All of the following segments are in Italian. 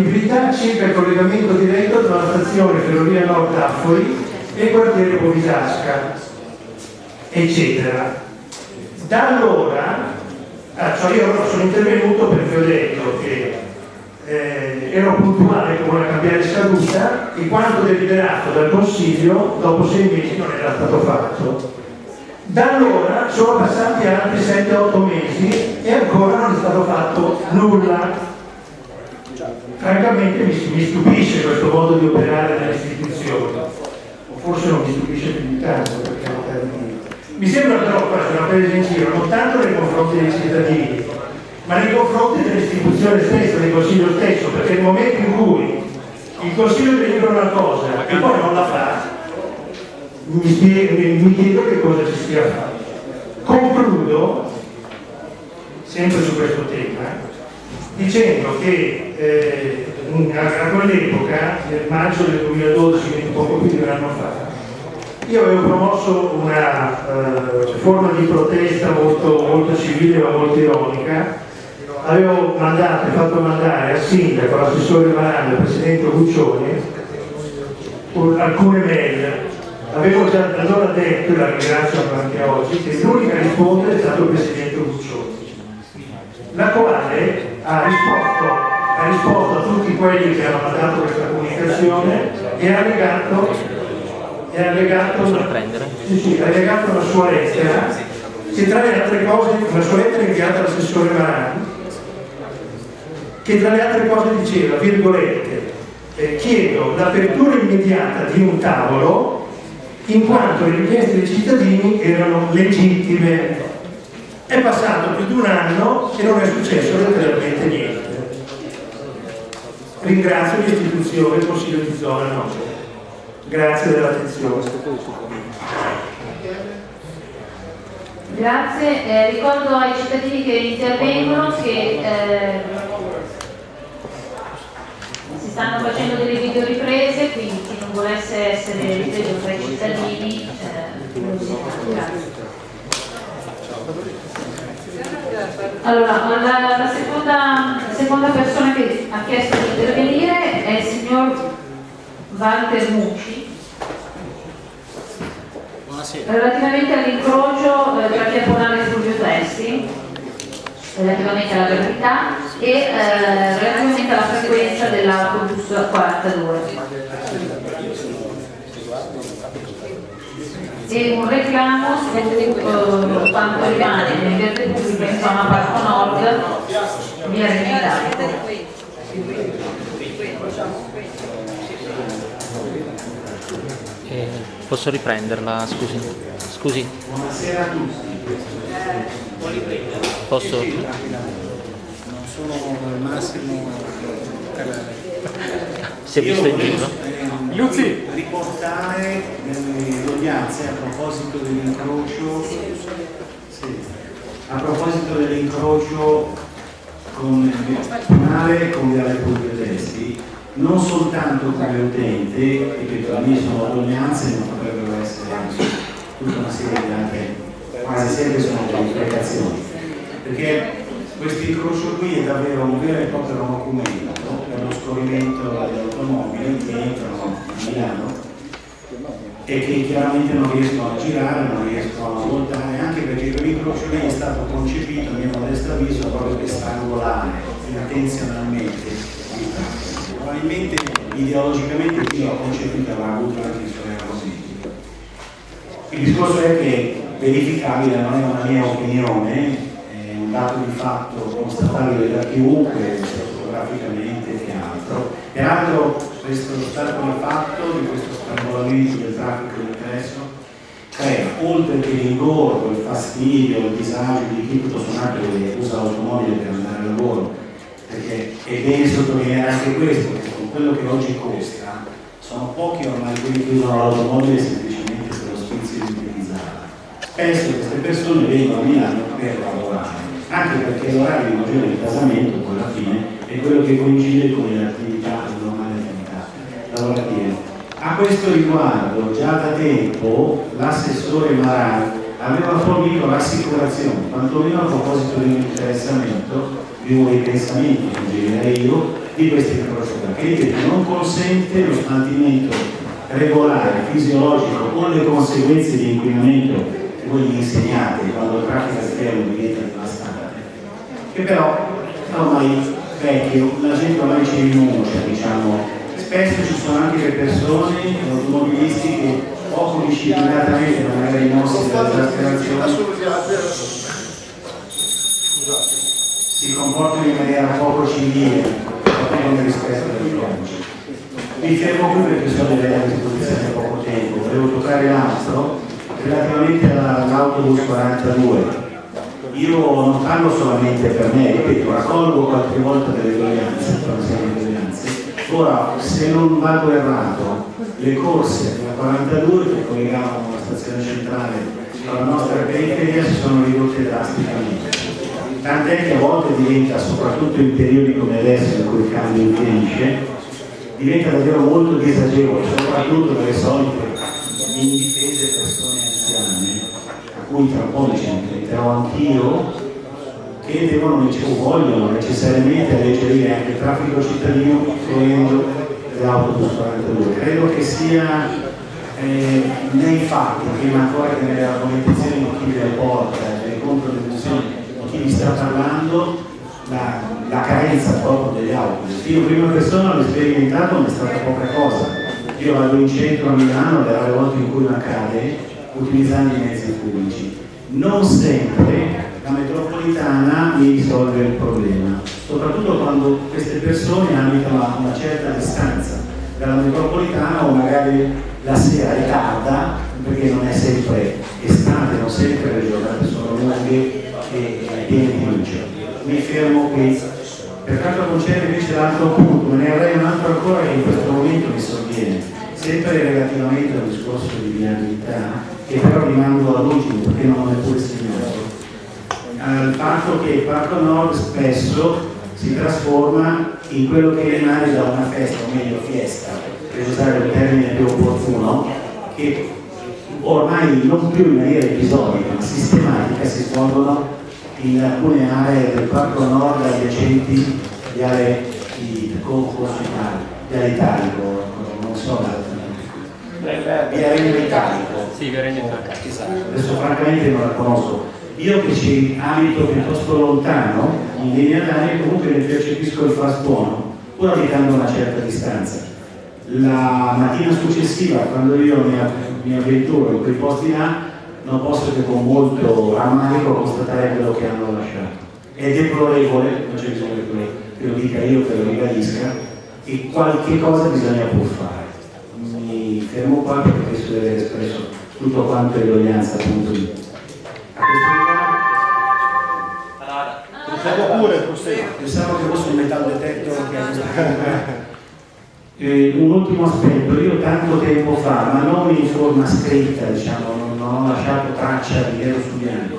Attività circa il collegamento diretto tra la stazione Ferrovia Nord Affori e il quartiere Povisasca, eccetera. Da allora, ah, cioè io sono intervenuto perché ho detto che eh, ero puntuale come una cambiare scaduta e quanto deliberato dal Consiglio dopo sei mesi non era stato fatto. Da allora sono passati altri 7-8 mesi e ancora non è stato fatto nulla. Francamente mi, mi stupisce questo modo di operare nelle istituzioni, o forse non mi stupisce più di tanto perché non termine. Mi sembra però questa una presa in giro non tanto nei confronti dei cittadini, ma nei confronti dell'istituzione stessa, del Consiglio stesso, perché nel momento in cui il Consiglio delibera una cosa e poi non la fa, mi, mi chiedo che cosa ci stia fare. Concludo, sempre su questo tema, dicendo che eh, a quell'epoca, nel maggio del 2012, quindi poco più di un anno fa, io avevo promosso una uh, forma di protesta molto, molto civile ma molto ironica, avevo mandato, fatto mandare al sindaco, all'assessore Marano e al presidente Guccioni alcune mail. Avevo già allora detto, e la ringrazio anche oggi, che l'unica risposta è stato il presidente Guccioni, la quale ha risposto, ha risposto a tutti quelli che hanno mandato questa comunicazione e ha legato è allegato, sì, sì, è allegato una sua lettera che tra le altre cose, una sua lettera inviata all'assessore Marani, che tra le altre cose diceva, virgolette, eh, chiedo l'apertura immediata di un tavolo in quanto le richieste dei cittadini erano legittime. È passato più di un anno e non è successo letteralmente niente. Ringrazio l'istituzione, il Consiglio di zona nostra. Grazie dell'attenzione. Grazie, eh, ricordo ai cittadini che intervengono che eh, si stanno facendo delle videoriprese, quindi chi non volesse essere ripreso tra i cittadini eh, non si fa. Grazie. Allora, la, la seconda, seconda persona che ha chiesto di intervenire è il signor Walter Mucci. Relativamente all'incrocio eh, tra Via Polana e Fulvio Testi relativamente alla gravità e eh, relativamente alla frequenza dell'autobus 42 e un reclamo su eh, quanto rimane nel verde pubblico in zona Parco Nord via Remedale eh, posso riprenderla, scusi? Scusi? Buonasera a tutti. Posso? Non sono al massimo Si è visto in giro? Luzzi! riportare nelle udienze a proposito dell'incrocio. Sì, a proposito dell'incrocio con il Comunale con Viale Fulvio Testi non soltanto come utente, ripeto, la mia sono ordinanze, ma potrebbero essere tutta una serie di altre, quasi sempre sono delle implicazioni, perché questo incrocio qui è davvero un vero e proprio documento per lo scorrimento delle automobili che entrano Milano e che chiaramente non riescono a girare, non riescono a voltare, anche perché quell'incrocio lì è stato concepito, a mio modesto avviso, proprio per strangolare intenzionalmente il traffico probabilmente ideologicamente chi l'ha concepito avrà avuto anche i suoi errori. Il discorso è che verificabile non è una mia opinione, è un dato di fatto constatabile da chiunque, fotograficamente che altro. Peraltro questo stato di fatto di questo strangolamento del traffico di ingresso crea, oltre che l'ingorgo, il fastidio, il disagio di chi tutto sommato usa l'automobile per andare al lavoro, perché è bene sottolineare anche questo, che con quello che oggi costa, sono pochi ormai quelli che usano l'automobile semplicemente per lo sfizio di utilizzarla. Spesso queste persone vengono a Milano per lavorare, anche perché l'orario di maggiore di casamento poi alla fine è quello che coincide con le attività, le normali attività lavorative. A questo riguardo, già da tempo, l'assessore Maran aveva fornito l'assicurazione, quantomeno a proposito di un interessamento, di un ripensamento, suggerirei io, di questi incroci che non consente lo smaltimento regolare, fisiologico con le conseguenze di inquinamento che voi gli insegnate quando il traffico esterno diventa devastante che però ormai vecchio, la gente ormai ci rinuncia diciamo spesso ci sono anche le persone, automobilisti che poco disciplinatamente magari i nostri dell'esasperazione si comportano in maniera poco civile, nel rispetto del codice. Mi fermo qui perché so di avere a disposizione poco tempo. Volevo toccare l'altro relativamente all'autobus 42. Io non parlo solamente per me, ripeto, raccolgo qualche volta delle doglianze, Ora, se non vado errato, le corse della 42 che collegavano la stazione centrale con la nostra periferia si sono ridotte drasticamente. Tant'è che a volte diventa, soprattutto in periodi come adesso in cui il cambio influisce, diventa davvero molto disagevole, soprattutto per le solite indifese persone anziane, a cui tra un po' centrerò anch'io, che devono, o vogliono necessariamente alleggerire anche il traffico cittadino fruendo dell'autobus 42. Credo che sia eh, nei fatti, prima ancora che nelle argomentazioni di chi le porta, delle controdeduzioni chi vi sta parlando la, la carenza proprio degli autobus. Io prima persona l'ho sperimentato ma è stata poca cosa. Io vado in centro a Milano le rare volte in cui mi accade utilizzando i mezzi pubblici. Non sempre la metropolitana mi risolve il problema, soprattutto quando queste persone abitano a una certa distanza dalla metropolitana o magari la sera è tarda perché non è sempre estate, non sempre le giornate sono lunghe e pieni di luce. Mi fermo qui. Per quanto concerne invece l'altro punto, ne avrei un altro ancora che in questo momento mi sovviene, sempre relativamente al discorso di viabilità, che però rimando all'ultimo perché non è pure segnato, al fatto che il Parco Nord spesso si trasforma in quello che rimane da una festa, o meglio fiesta, per usare il termine più opportuno, che ormai non più in maniera episodica ma sistematica si svolgono in alcune aree del Parco Nord adiacenti di aree di di aree italico, non so, via Regno Italico. Sì, via Regno Italico. Esatto. Adesso francamente non la conosco. Io che ci abito piuttosto lontano, in linea d'aria comunque ne percepisco il fast buono, pur abitando a una certa distanza. La mattina successiva, quando io mi, mi avventuro in quei posti là, non posso che con molto rammarico constatare quello che hanno lasciato. È deplorevole, non c'è bisogno che lo dica io, che lo ribadisca, e qualche cosa bisogna pur fare. Fermo qua perché penso di aver espresso tutto quanto è doglianza appunto di. A questo riguardo. pure, Pensavo che fosse un metal detector che eh, un ultimo aspetto, io tanto tempo fa, ma non in forma scritta, diciamo, non ho lasciato traccia di nero su bianco,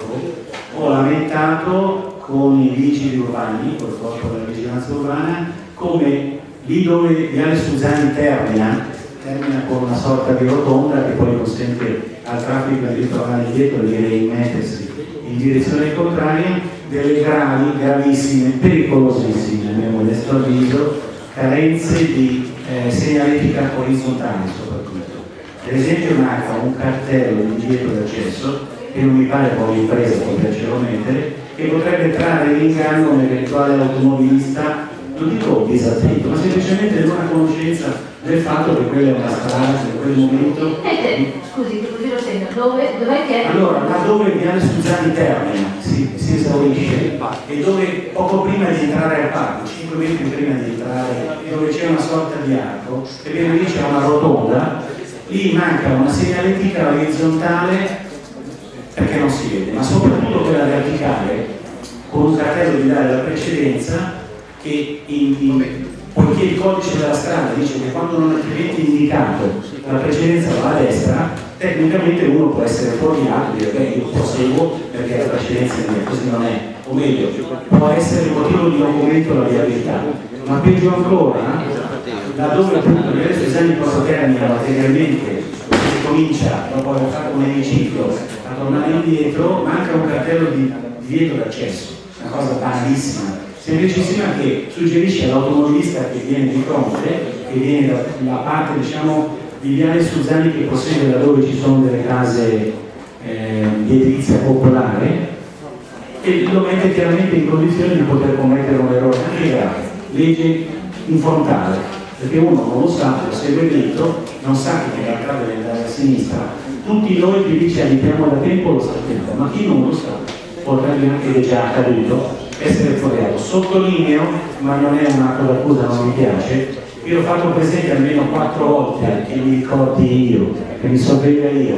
ho lamentato con i vigili urbani, col corpo della vigilanza urbana, come lì dove Viale Susani termina, termina con una sorta di rotonda che poi consente al traffico di ritornare indietro di rimettersi in direzione contraria, delle gravi, gravissime, pericolosissime, a mio modesto avviso, carenze di eh, segnaletica orizzontale soprattutto. Per esempio manca un cartello di divieto d'accesso che non mi pare poi l'impresa potercelo mettere che potrebbe trarre in inganno un eventuale automobilista non dico disattento ma semplicemente non a conoscenza del fatto che quella è una strada che in quel momento. Eh, scusi così lo segno dove, dov'è che allora laddove il viale Suzani termina si, si esaurisce e dove poco prima di entrare al parco 5 metri prima di entrare dove c'è una sorta di arco e viene lì c'è una rotonda lì manca una segnaletica orizzontale perché non si vede, ma soprattutto quella verticale con un cartello di dare la precedenza che in, poiché il codice della strada dice che quando non è altrimenti indicato la precedenza va a destra, tecnicamente uno può essere fuorviato e dire beh io proseguo perché la precedenza è mia, così non è, o meglio, può essere il motivo di aumento della viabilità, ma peggio ancora laddove appunto le esami termina materialmente si comincia dopo aver fatto un emiciclo a tornare indietro manca un cartello di divieto d'accesso una cosa banalissima semplicissima che suggerisce all'automobilista che viene di fronte, che viene dalla parte diciamo di Viale Suzzani che possiede da dove ci sono delle case eh, di edilizia popolare e lo mette chiaramente in condizione di poter commettere un errore anche grave, legge in frontale, perché uno non lo sa, lo segue dritto, non sa che in realtà deve andare a sinistra. Tutti noi che dice abitiamo da tempo lo sappiamo, ma chi non lo sa potrebbe anche, ed è già accaduto, essere fuoriato. Sottolineo, ma non è un atto d'accusa, non mi piace, io ho fatto presente almeno quattro volte che mi ricordi io, che mi sorveglia io,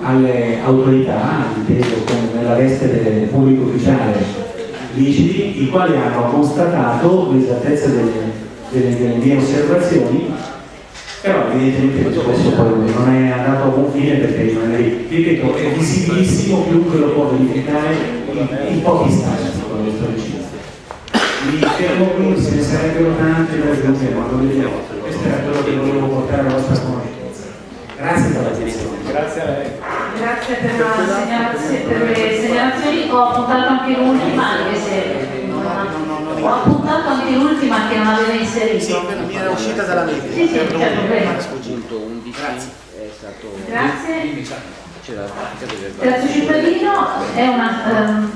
alle autorità, inteso nella veste del pubblico ufficiale vigili, i quali hanno constatato l'esattezza delle, delle, delle, mie osservazioni, però evidentemente questo poi non è andato a buon fine perché ripeto, è visibilissimo, chiunque lo può verificare in, in pochi istanti dicendo mi fermo qui, se ne sarebbero tante da aggiungere, ma lo vediamo. Questo era quello che volevo portare alla vostra conoscenza. Grazie per l'attenzione. Grazie a lei. Grazie per, segnalazione, per le segnalazioni. Ho appuntato anche l'ultima, anche se ho appuntato anche l'ultima che non aveva inserito. Sì, mi era uscita dalla mente. Sì, sì, certo, prego. Punto 11 è stato... Grazie. Grazie cittadino è una um,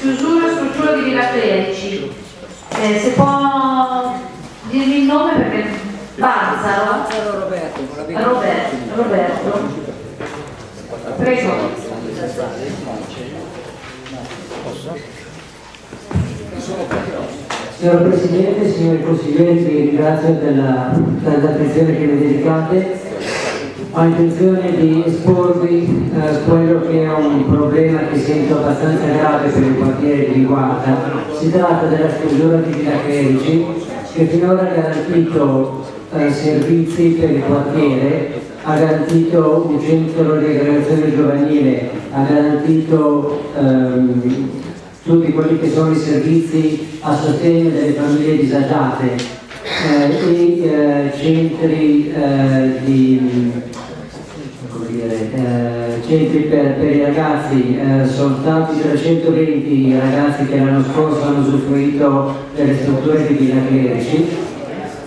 chiusura struttura di Villa Clerici. Eh, se può dirmi il nome perché Bazzaro. Roberto, Roberto, Roberto. Prego. Signor Presidente, signori consiglieri, vi ringrazio della, dell'attenzione che mi dedicate. Ho intenzione di esporvi eh, quello che è un problema che sento abbastanza grave per il quartiere di Riguarda. Si tratta della chiusura di Villa Clerici che finora ha garantito eh, servizi per il quartiere, ha garantito un centro di aggregazione giovanile, ha garantito ehm, tutti quelli che sono i servizi a sostegno delle famiglie disagiate eh, e eh, centri eh, di dire, eh, centri per, per, i ragazzi, eh, stati 320 i ragazzi che l'anno scorso hanno usufruito delle strutture di Villa Clerici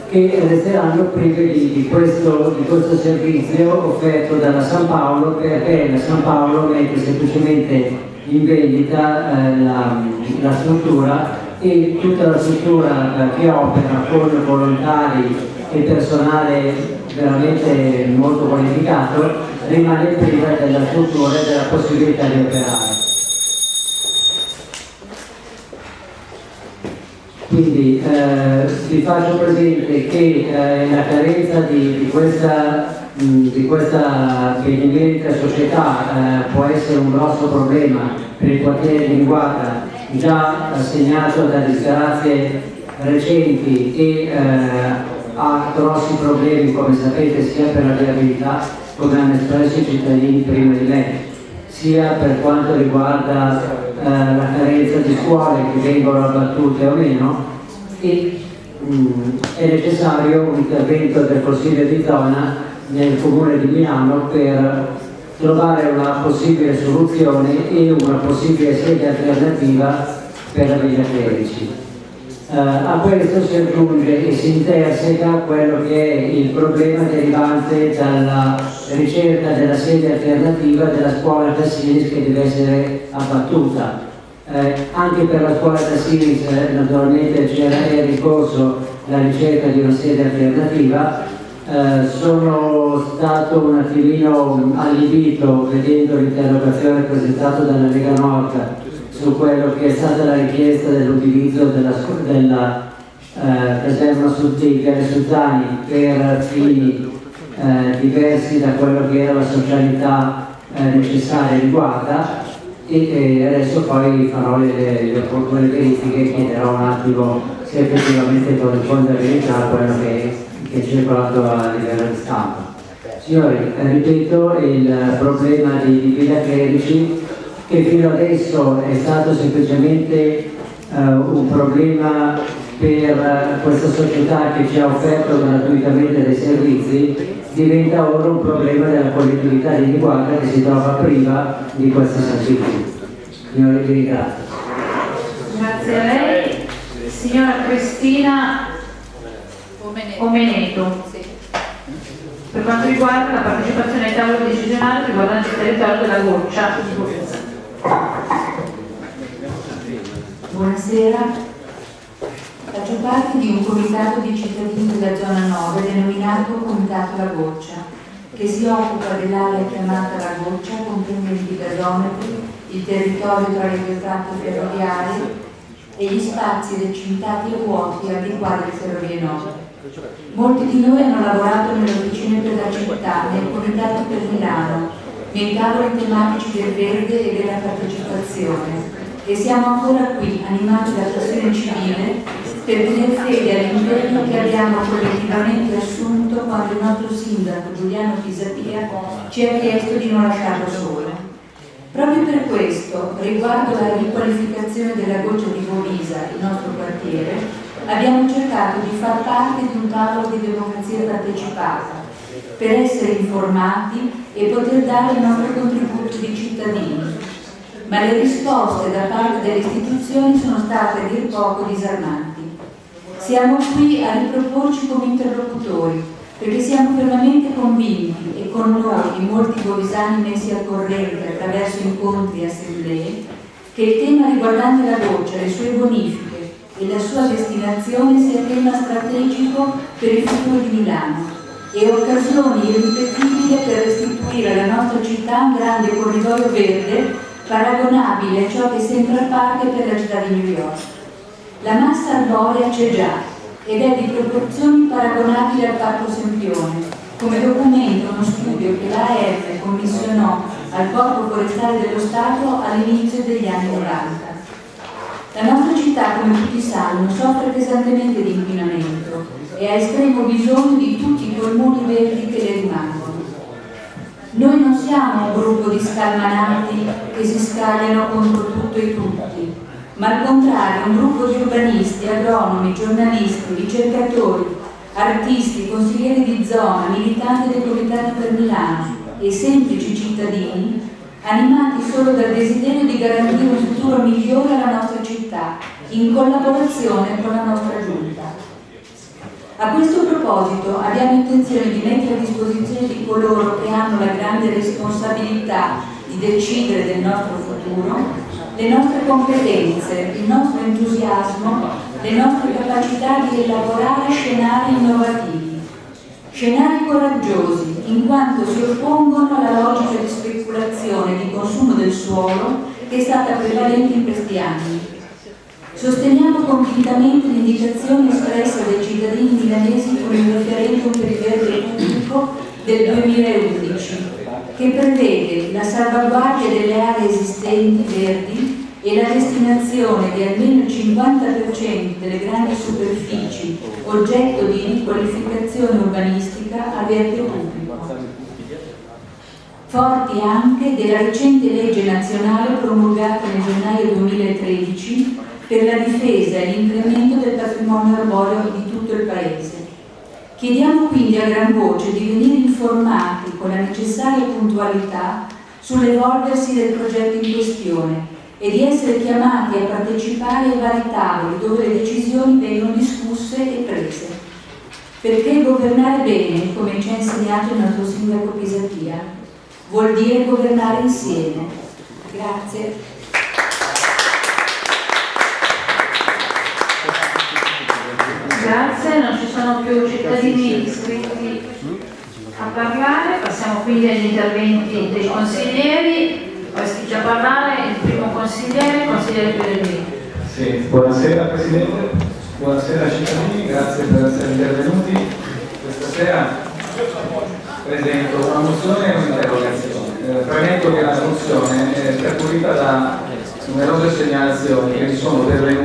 che resteranno prive di, di, questo, di, questo, servizio offerto dalla San Paolo perché la San Paolo mette semplicemente in vendita eh, la, la, struttura e tutta la struttura eh, che opera con volontari e personale veramente molto qualificato rimane priva della struttura e della possibilità di operare. Quindi eh, vi faccio presente che eh, la carenza di, di questa, mh, di questa benemerita società eh, può essere un grosso problema per il quartiere di Linguata, già segnato da disgrazie recenti e eh, ha grossi problemi, come sapete, sia per la viabilità come hanno espresso i cittadini prima di me, sia per quanto riguarda eh, la carenza di scuole che vengono abbattute o meno e mh, è necessario un intervento del Consiglio di zona nel Comune di Milano per trovare una possibile soluzione e una possibile sede alternativa per la Villa 13. Eh, a questo si aggiunge e si interseca quello che è il problema derivante dalla ricerca della sede alternativa della scuola da Tassilis che deve essere abbattuta. Eh, anche per la scuola Tassilis eh, naturalmente c'era in ricorso la ricerca di una sede alternativa, eh, sono stato un attimino allibito vedendo l'interrogazione presentata dalla Lega Nord su quello che è stata la richiesta dell'utilizzo della, della eh, caserma Viale Suzzani per fini eh, diversi da quello che era la socialità eh, necessaria riguarda e, e, adesso poi farò le, le opportune verifiche e chiederò un attimo se effettivamente corrisponde a verità quello che, che è circolato a livello di stampa. Signori, ripeto, il problema di, Villa Clerici che fino adesso è stato semplicemente uh, un problema per uh, questa società che ci ha offerto gratuitamente dei servizi, diventa ora un problema della collettività di Riguarda che si trova priva di questi servizi. Signori, vi ringrazio. Grazie a lei. signora Cristina Omeneto per quanto riguarda la partecipazione ai tavoli decisionali riguardanti il territorio della Goccia di Borsa. Buonasera, faccio parte di un comitato di cittadini della zona 9 denominato Comitato La Goccia, che si occupa dell'area chiamata La Goccia, comprendente i gasometri, il territorio tra le due tratte ferroviarie e gli spazi recintati e vuoti al di qua delle ferrovie 9. Molti di noi hanno lavorato nelle officine per la città, nel comitato per Milano, nei tavoli tematici del verde e della partecipazione e siamo ancora qui, animati da passione civile, per tenere fede all'impegno che abbiamo collettivamente assunto quando il nostro sindaco Giuliano Pisapia ci ha chiesto di non lasciarlo solo. Proprio per questo, riguardo alla riqualificazione della goccia di Bovisa, il nostro quartiere, abbiamo cercato di far parte di un tavolo di democrazia partecipata per essere informati e poter dare il nostro contributo di cittadini. Ma le risposte da parte delle istituzioni sono state a dir poco disarmanti. Siamo qui a riproporci come interlocutori perché siamo fermamente convinti e con noi di molti bovisani messi al corrente attraverso incontri e assemblee che il tema riguardante la goccia, le sue bonifiche e la sua destinazione sia tema strategico per il futuro di Milano e occasione irripetibile per restituire alla nostra città un grande corridoio verde paragonabile a ciò che Central Park è per la città di New York. La massa arborea c'è già ed è di proporzioni paragonabili al Parco Sempione, come documenta uno studio che l'AF commissionò al Corpo Forestale dello Stato all'inizio degli anni 90. La nostra città, come tutti sanno, soffre pesantemente di inquinamento e ha estremo bisogno di tutti i polmoni verdi che le rimangono. Noi non siamo un gruppo di scalmanati che si scagliano contro tutto e tutti, ma al contrario un gruppo di urbanisti, agronomi, giornalisti, ricercatori, artisti, consiglieri di zona, militanti del Comitato per Milano e semplici cittadini animati solo dal desiderio di garantire un futuro migliore alla nostra città, in collaborazione con la nostra giunta. A questo proposito abbiamo intenzione di mettere a disposizione di coloro che hanno la grande responsabilità di decidere del nostro futuro le nostre competenze, il nostro entusiasmo, le nostre capacità di elaborare scenari innovativi. Scenari coraggiosi, in quanto si oppongono alla logica di speculazione e di consumo del suolo che è stata prevalente in questi anni. Sosteniamo convintamente l'indicazione espressa dai cittadini milanesi con il referendum per il verde pubblico del 2011, che prevede la salvaguardia delle aree esistenti verdi e la destinazione di almeno il 50% delle grandi superfici oggetto di riqualificazione urbanistica a verde pubblico. Forti anche della recente legge nazionale promulgata nel gennaio 2013 per la difesa e l'incremento del patrimonio arboreo di tutto il Paese. Chiediamo quindi a gran voce di venire informati con la necessaria puntualità sull'evolversi del progetto in questione e di essere chiamati a partecipare ai vari tavoli dove le decisioni vengono discusse e prese. Perché governare bene, come ci ha insegnato il nostro sindaco Pisapia, vuol dire governare insieme. Grazie. Grazie, non ci sono più cittadini iscritti a parlare, passiamo quindi agli interventi dei consiglieri. Ho iscritto a parlare il primo consigliere, consigliere Pellegrini. Sì, buonasera Presidente, buonasera cittadini, grazie per essere intervenuti. Questa sera presento una mozione e un'interrogazione. Eh, premetto che la mozione è percorrita da numerose segnalazioni che mi sono pervenute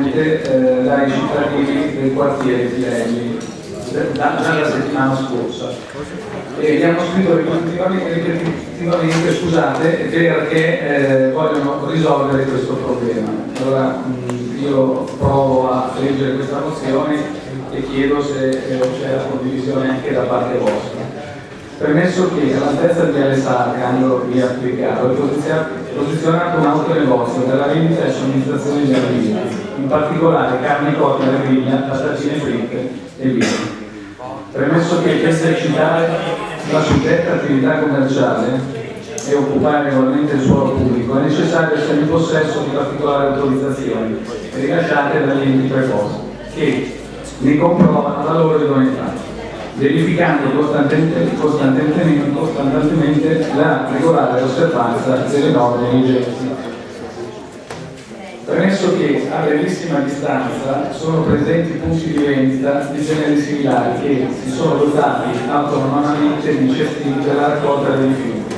dai cittadini del quartiere Pirelli da, dalla settimana scorsa e gli hanno scritto ripetitivamente scusate perché eh, vogliono risolvere questo problema. Allora mh, io provo a leggere questa mozione e chiedo se eh, c'è la condivisione anche da parte vostra. Premesso che all'altezza di Viale Sarca, angolo via Applicaro, è posizionato un autonegozio per la vendita e somministrazione di alimenti, in particolare carne cotta alla griglia, patatine fritte e vino. Premesso che per esercitare la suddetta attività commerciale e occupare regolarmente il suolo pubblico è necessario essere in possesso di particolari autorizzazioni rilasciate dagli enti preposti che ne comprovano la loro idoneità, verificando costantemente, costantemente, costantemente la regolare osservanza delle norme vigenti. Premesso che a brevissima distanza sono presenti punti di vendita di generi similari che si sono dotati autonomamente di cestini per la raccolta dei rifiuti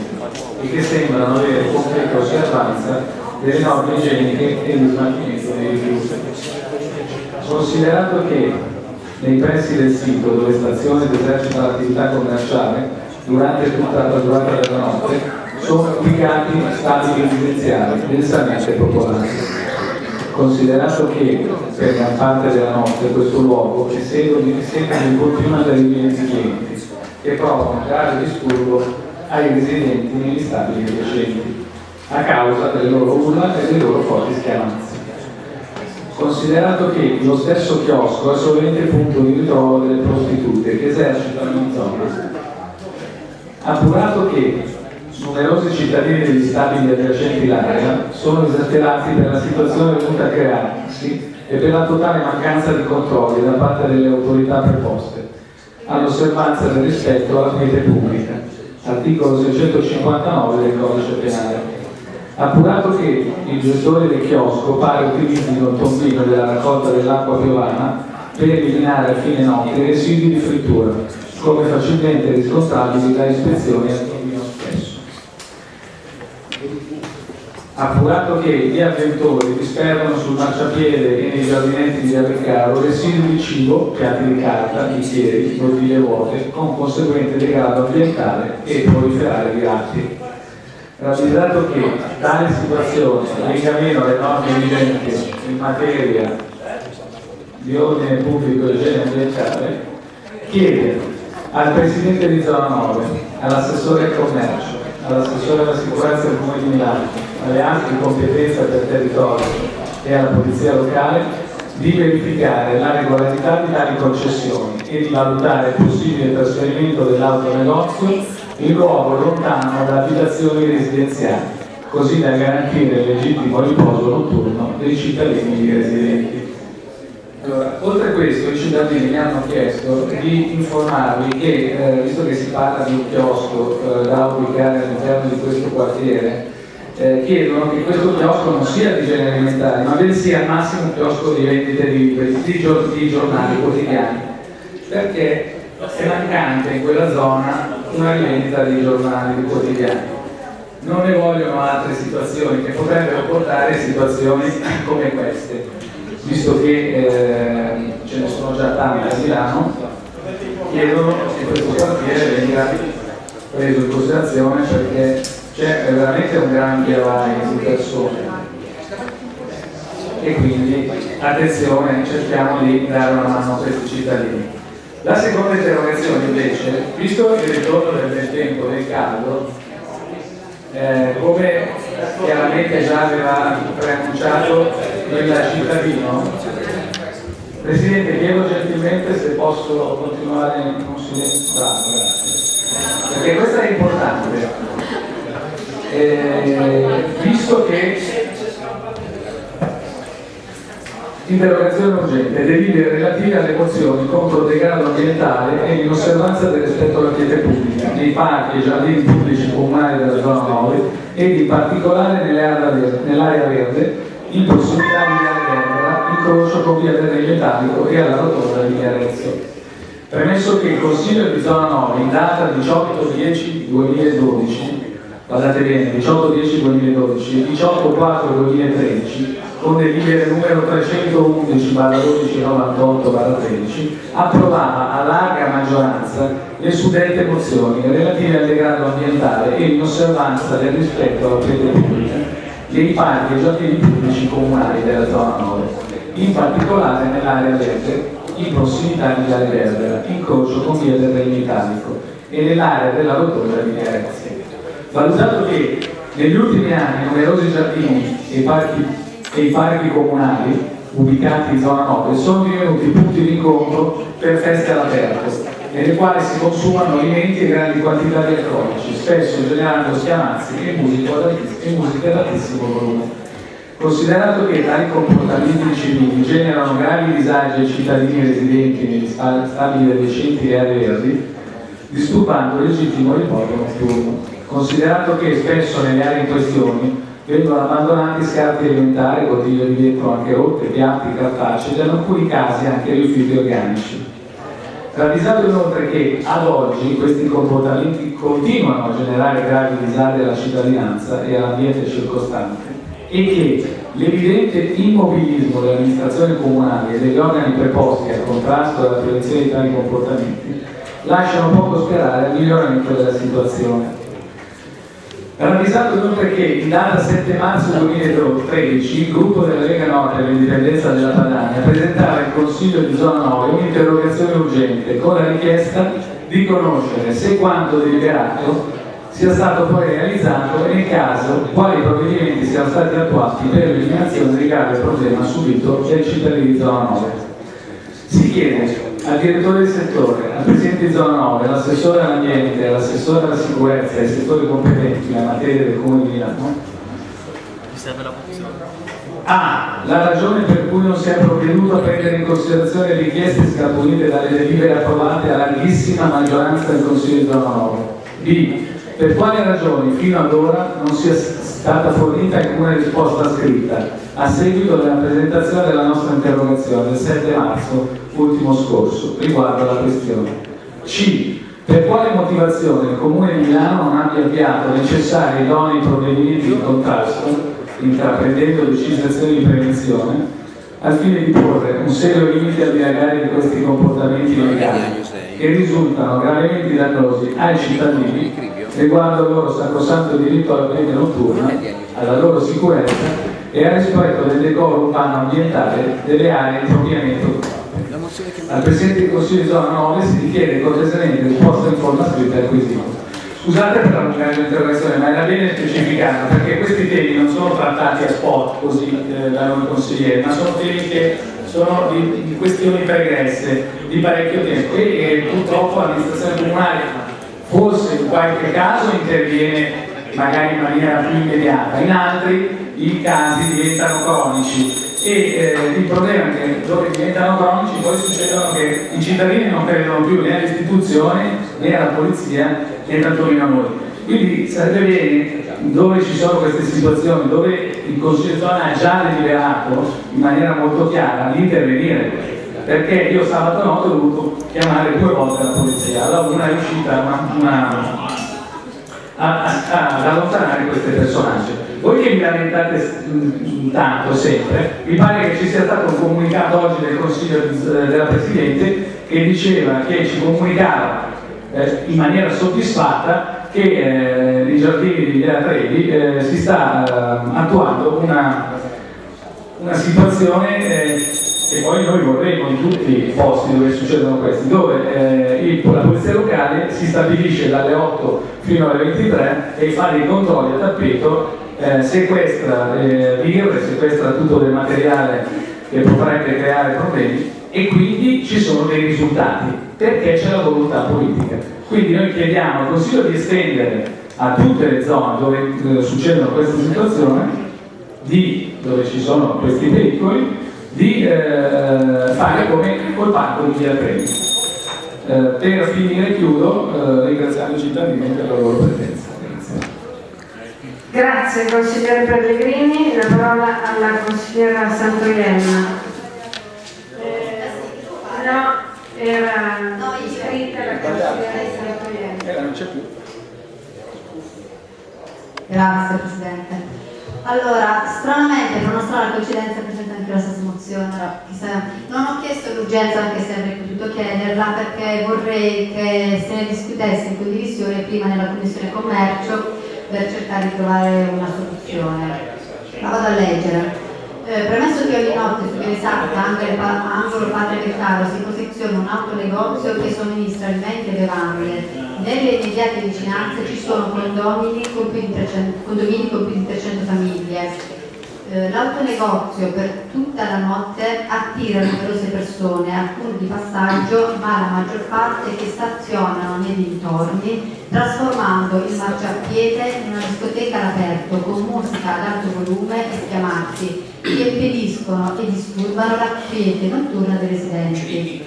e che sembrano avere completa osservanza delle norme igieniche e di smaltimento dei rifiuti. Considerato che nei pressi del sito dove stazione ed esercita l'attività commerciale durante tutta la durata della notte sono ubicati stabili residenziali densamente popolati. Considerato che per gran parte della notte questo luogo di sede di continua arrivi di clienti che provano grave disturbo ai residenti negli stabili adiacenti a causa delle loro urla e dei loro forti schiamazzi. Considerato che lo stesso chiosco è solamente punto di ritrovo delle prostitute che esercitano in zona, appurato che numerosi cittadini degli stabili adiacenti l'area sono esasperati per la situazione venuta a crearsi e per la totale mancanza di controlli da parte delle autorità preposte all'osservanza del rispetto alla quiete pubblica, articolo 659 del codice penale. Appurato che il gestore del chiosco pare utilizzino il tombino della raccolta dell'acqua piovana per eliminare a fine notte i residui di frittura, come facilmente riscontrabili da ispezioni al tombino stesso. Appurato che gli avventori disperdono sul marciapiede e nei giardinetti di Arricaro residui di cibo, piatti di carta, bicchieri, bottiglie vuote, con conseguente degrado ambientale e proliferare di ratti. Ravvisato che tale situazione venga meno alle norme vigenti in materia di ordine pubblico e igiene ambientale, chiede al Presidente di Zona 9, all'assessore al commercio, all'assessore alla sicurezza del Comune di Milano, alle altre competenze per territorio e alla Polizia Locale di verificare la regolarità di tali concessioni e di valutare il possibile trasferimento dell'autonegozio in luogo lontano da abitazioni residenziali, così da garantire il legittimo riposo notturno dei cittadini residenti. Allora, oltre a questo i cittadini mi hanno chiesto di informarvi che, eh, visto che si parla di un chiosco eh, da ubicare all'interno di questo quartiere, eh, chiedono che questo chiosco non sia di generi alimentari, ma bensì al massimo un chiosco di vendite di di, di giornali quotidiani, perché è mancante in quella zona una rivendita di giornali di quotidiani. Non ne vogliono altre situazioni che potrebbero portare a situazioni come queste, visto che eh, ce ne sono già tante a Milano, chiedono che questo quartiere venga preso in considerazione perché c'è veramente un gran viavaio di persone e quindi attenzione, cerchiamo di dare una mano a questi cittadini. La seconda interrogazione invece, visto il ritorno del tempo del caldo, eh, come chiaramente già aveva preannunciato il cittadino, Presidente chiedo gentilmente se posso continuare in silenzio, perché questo è importante, eh, visto che interrogazione urgente, delibere relative alle mozioni contro il degrado ambientale e in osservanza del rispetto alla quiete pubblica nei parchi e giardini pubblici comunali della zona 9 ed in particolare nell'area verde, in prossimità di Via Verbera, incrocio con Via Regno Italico e alla rotonda di Arezzo. Premesso che il Consiglio di zona 9 in data 18-10-2012 guardate bene, 18-10-2012 e 18-4-2013 con delibere numero 311 12 98 13 approvava a larga maggioranza le suddette mozioni relative al degrado ambientale e in osservanza del rispetto alla rete pubblica dei parchi e giardini pubblici comunali della zona 9, in particolare nell'area verde in prossimità di Viale Verbera, incrocio con via del Regno Italico e nell'area della rotonda di Ragazzi. Valutato che negli ultimi anni numerosi giardini e parchi, e i parchi comunali ubicati in zona 9 sono divenuti punti di incontro per feste all'aperto, nelle quali si consumano alimenti e grandi quantità di alcolici, spesso generando schiamazzi e musica ad altissimo volume. Considerato che tali comportamenti civili generano gravi disagi ai cittadini residenti negli stabili adiacenti e aree verdi, disturbando il legittimo riposo notturno. Considerato che spesso nelle aree in questione vengono abbandonati scarti alimentari, bottiglie di vetro anche rotte, piatti, cartacei e in alcuni casi anche rifiuti organici. Ravvisato inoltre che ad oggi questi comportamenti continuano a generare gravi disagi alla cittadinanza e all'ambiente circostante e che l'evidente immobilismo delle amministrazioni comunali e degli organi preposti al contrasto e alla prevenzione di tali comportamenti lasciano poco sperare al miglioramento della situazione. Ravvisato inoltre che in data 7 marzo 2013 il gruppo della Lega Nord per l'indipendenza della Padania presentava in Consiglio di Zona 9 un'interrogazione urgente con la richiesta di conoscere se quanto deliberato sia stato poi realizzato e nel caso quali provvedimenti siano stati attuati per l'eliminazione del grave problema subito dai cittadini di Zona 9. Si chiede al direttore del settore, al presidente di zona 9, all'assessore all'ambiente, all'assessore alla sicurezza e ai settori competenti nella materia del comune di Milano A. La ragione per cui non si è provveduto a prendere in considerazione le richieste scaturite dalle delibere approvate a larghissima maggioranza del Consiglio di zona 9. B. Per quali ragioni fino ad ora non sia stata fornita alcuna risposta scritta a seguito della presentazione della nostra interrogazione del 7 marzo ultimo scorso riguardo alla questione. C. Per quale motivazione il Comune di Milano non abbia avviato necessari idonei provvedimenti di contrasto, intraprendendo decise azioni di prevenzione, al fine di porre un serio limite al dilagare di questi comportamenti illegali che risultano gravemente dannosi ai cittadini riguardo al loro sacrosanto diritto alla quiete notturna, alla loro sicurezza e al rispetto del decoro urbano ambientale delle aree impropriamente occupate. Al Presidente del Consiglio di Zona 9 si richiede cortesemente risposta in forma scritta al quesito. Scusate per la lunga interrogazione, ma era bene specificato perché questi temi non sono trattati a spot così eh, da noi consiglieri, ma sono temi che sono di, di questioni pregresse di parecchio tempo e, e purtroppo l'amministrazione comunale forse in qualche caso interviene magari in maniera più immediata, in altri i casi diventano cronici e eh, il problema è che dove diventano cronici poi succedono che i cittadini non credono più né alle istituzioni né alla polizia né tantomeno a noi. Quindi sarebbe bene, dove ci sono queste situazioni, dove il zona ha già deliberato in maniera molto chiara di intervenire, perché io sabato notte ho dovuto chiamare due volte la polizia, allora una è riuscita ad allontanare questi personaggi. Voi che vi lamentate tanto sempre, mi pare che ci sia stato un comunicato oggi del Consiglio della Presidente che diceva che ci comunicava eh, in maniera soddisfatta che eh, nei giardini di Via Trevi eh, si sta eh, attuando una, una situazione eh, che poi noi vorremmo in tutti i posti dove succedono questi, dove eh, il, la polizia locale si stabilisce dalle 8 fino alle 23 e fa dei controlli a tappeto eh, sequestra eh, birre, sequestra tutto del materiale che potrebbe creare problemi e quindi ci sono dei risultati perché c'è la volontà politica. Quindi noi chiediamo al Consiglio di estendere a tutte le zone dove eh, succedono queste situazioni, di, dove ci sono questi pericoli, di eh, fare come col parco di Via Treni. Eh, per finire chiudo eh, ringraziando i cittadini per la loro presenza. Grazie consigliere Pellegrini, la parola alla consigliera Santoienna. Eh, no, era iscritta la consigliera Santoienna. non c'è più. Grazie Presidente. Allora, stranamente, per una strana coincidenza presenta anche la stessa mozione, non ho chiesto l'urgenza anche se avrei potuto chiederla perché vorrei che se ne discutesse in condivisione prima nella Commissione Commercio per cercare di trovare una soluzione. La vado a leggere. Eh, premesso che ogni notte su Esarca, angolo Patria del Caro, si posiziona un autonegozio che somministra alimenti e bevande nelle immediate vicinanze ci sono condomini con più di 300, condomini con più di 300 famiglie. Eh, l'autonegozio per tutta la notte attira numerose persone, alcune di passaggio, ma la maggior parte che stazionano nei dintorni, trasformando il marciapiede in una discoteca all'aperto con musica ad alto volume e schiamazzi che impediscono e disturbano la quiete notturna dei residenti.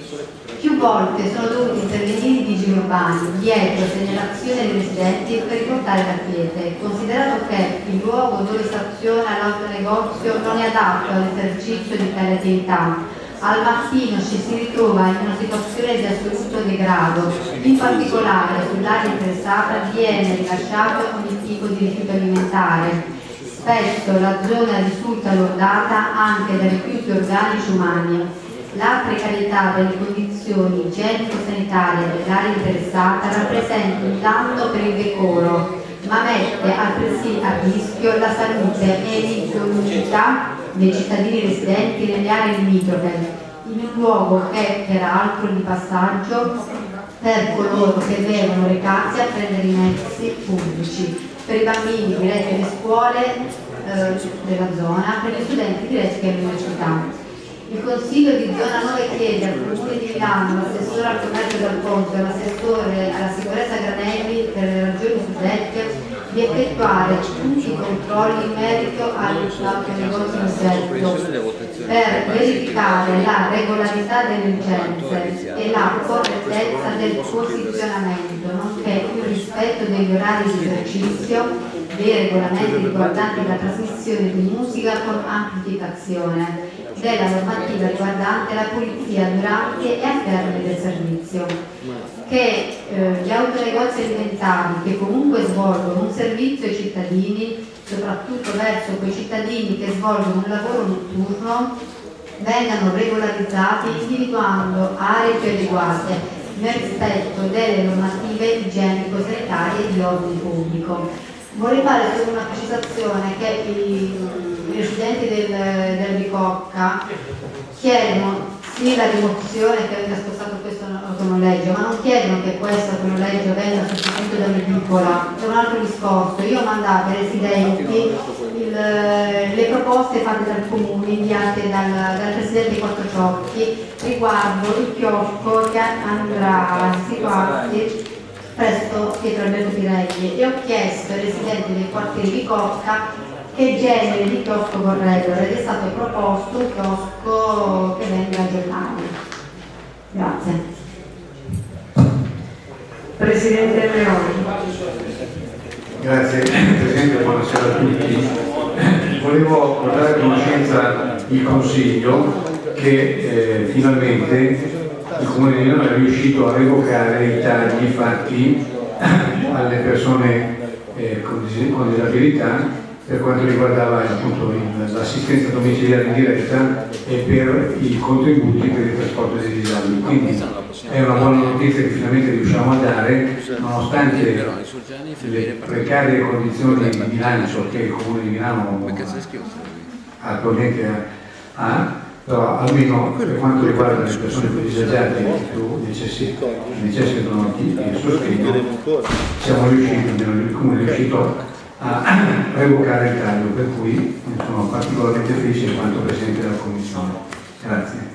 Più volte sono dovuti intervenire i vigili urbani dietro segnalazione dei residenti per riportare la quiete, considerato che il luogo dove staziona l'autonegozio non è adatto all'esercizio di tale attività. Al mattino ci si ritrova in una situazione di assoluto degrado, in particolare sull'area interessata viene rilasciato ogni tipo di rifiuto alimentare. Spesso la zona risulta lordata anche da rifiuti organici umani. La precarietà delle condizioni igienico-sanitarie dell'area interessata rappresenta un danno per il decoro, ma mette altresì a rischio la salute e l'incolumità dei cittadini residenti nelle aree limitrofe, in un luogo che peraltro di passaggio per coloro che devono recarsi a prendere i mezzi pubblici, per i bambini diretti alle scuole eh, della zona, per gli studenti diretti all'università. Il Consiglio di zona 9 chiede al Comune di Milano, l'assessore al commercio del Ponte e l'assessore alla sicurezza Granelli per le ragioni suddette di effettuare tutti i controlli in merito all'autonegozio in oggetto per verificare la regolarità delle licenze e la correttezza del posizionamento, nonché il rispetto degli orari di esercizio dei regolamenti riguardanti la trasmissione di musica con amplificazione della normativa riguardante la pulizia durante e al termine del servizio, che eh, gli autonegozi alimentari che comunque svolgono un servizio ai cittadini, soprattutto verso quei cittadini che svolgono un lavoro notturno, vengano regolarizzati individuando aree più adeguate nel rispetto delle normative igienico-sanitarie di ordine pubblico. Vorrei fare solo una precisazione che i i residenti del, del Bicocca chiedono sì la rimozione che venga spostato questo autonoleggio, ma non chiedono che questo autonoleggio venga sostituito da un'edicola, è un altro discorso. Io ho mandato ai residenti il, le proposte fatte dal comune, inviate dal, dal presidente Quattro Ciocchi riguardo il chiosco che andrà a situarsi presso Pietro Alberto Pirelli e ho chiesto ai residenti dei quartieri di Cocca che genere di chiosco vorrebbero ed è stato proposto un chiosco che venga aggiornato. Grazie. Presidente Leoni. Grazie Presidente, buonasera a tutti. Volevo portare a conoscenza il Consiglio che eh, finalmente il Comune di Milano è riuscito a revocare i tagli fatti alle persone eh, con, con disabilità per quanto riguardava l'assistenza domiciliare in diretta e per i contributi per il trasporto dei disabili. Quindi è una buona notizia che finalmente riusciamo a dare, nonostante le precarie condizioni di bilancio che il Comune di Milano attualmente ha, però almeno per quanto riguarda le persone più disagiate che necessitano di sostegno, siamo riusciti, il Comune è riuscito a revocare il taglio, per cui sono particolarmente felice in quanto Presidente della Commissione. Grazie.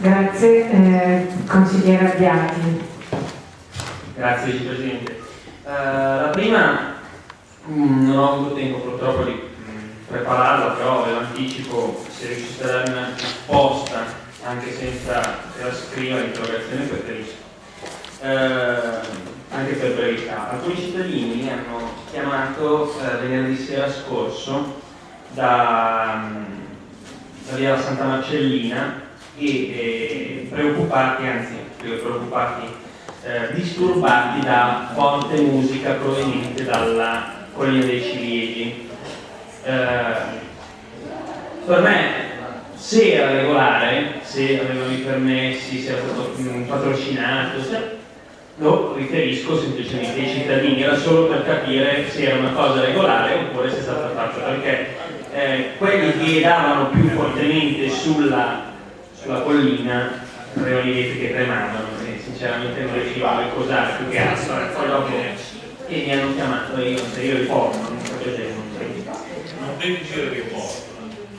Grazie, eh, consigliere Abbiati. Grazie Presidente. Uh, la prima mh, mm, non ho avuto tempo purtroppo di mh, mm, prepararla, però ve l'anticipo, se riusciste a darmi una risposta anche senza scriva l'interrogazione preferisco. Uh, anche per brevità. Alcuni cittadini hanno chiamato eh, venerdì sera scorso da, mm, da via Santa Marcellina e eh, preoccupati, anzi preoccupati, eh, disturbati da forte musica proveniente dalla collina dei Ciliegi. Eh, per me se era regolare, se avevano i permessi, se era stato patrocinato, se lo riferisco semplicemente ai cittadini, era solo per capire se era una cosa regolare oppure se è stata fatta, perché eh, quelli che davano più fortemente sulla, sulla collina avevano i vetri che tremavano e sinceramente non riuscivo a ricordare più che altro, poi dopo e mi hanno chiamato io, se io riporto, non facevo un Non devi dire riporto.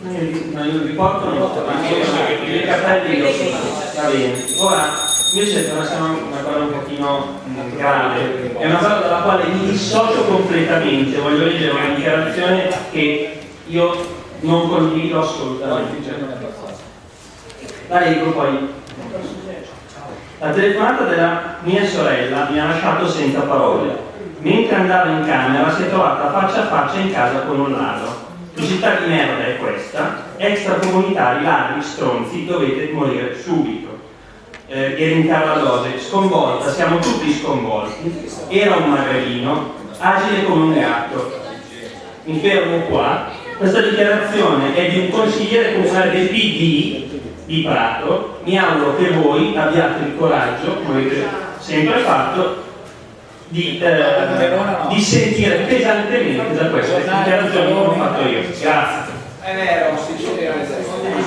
No, io il riporto non lo ma i cartelli lo so, va bene. Ora, invece per una, cosa un pochino grave, è una cosa dalla quale mi dissocio completamente, voglio leggere una dichiarazione che io non condivido assolutamente. La leggo poi. La telefonata della mia sorella mi ha lasciato senza parole. Mentre andava in camera si è trovata faccia a faccia in casa con un ladro. Città di merda è questa? Extracomunitari, ladri, stronzi, dovete morire subito. Eh, Carla Lose, sconvolta, siamo tutti sconvolti. Era un magrelino, agile come un gatto. Mi fermo qua. Questa dichiarazione è di un consigliere comunale del PD di Prato. Mi auguro che voi abbiate il coraggio, come avete sempre fatto, di, eh, di sentire pesantemente da queste dichiarazioni che ho fatto io. Grazie. È vero,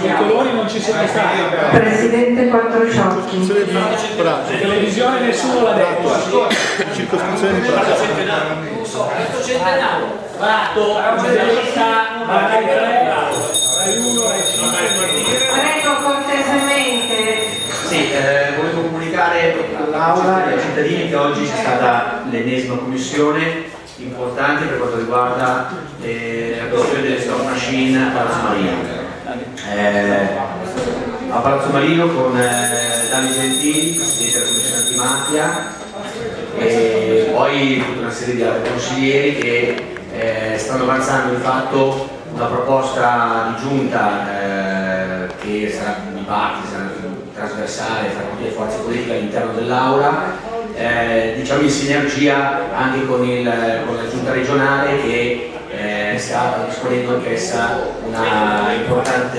i colori non ci sono stati. Presidente Quattrociocchi. La televisione nessuno l'ha detto. Circoscrizione di Prato. Questo centenario. Prato, giornalista, Rai 1, Rai 5. Sì, eh, volevo comunicare all'Aula e ai cittadini che oggi c'è stata l'ennesima commissione importante per quanto riguarda eh, la questione delle slot machine a Palazzo Marino. Eh, a Palazzo Marino con eh, Dani Gentili, Presidente della Commissione Antimafia, e poi tutta una serie di altri consiglieri che eh, stanno avanzando di fatto una proposta di giunta eh, che sarà di parte, sarà trasversale tra tutte le forze politiche all'interno dell'Aula, eh, diciamo in sinergia anche con, il, con la giunta regionale che eh, sta disponendo anch'essa una importante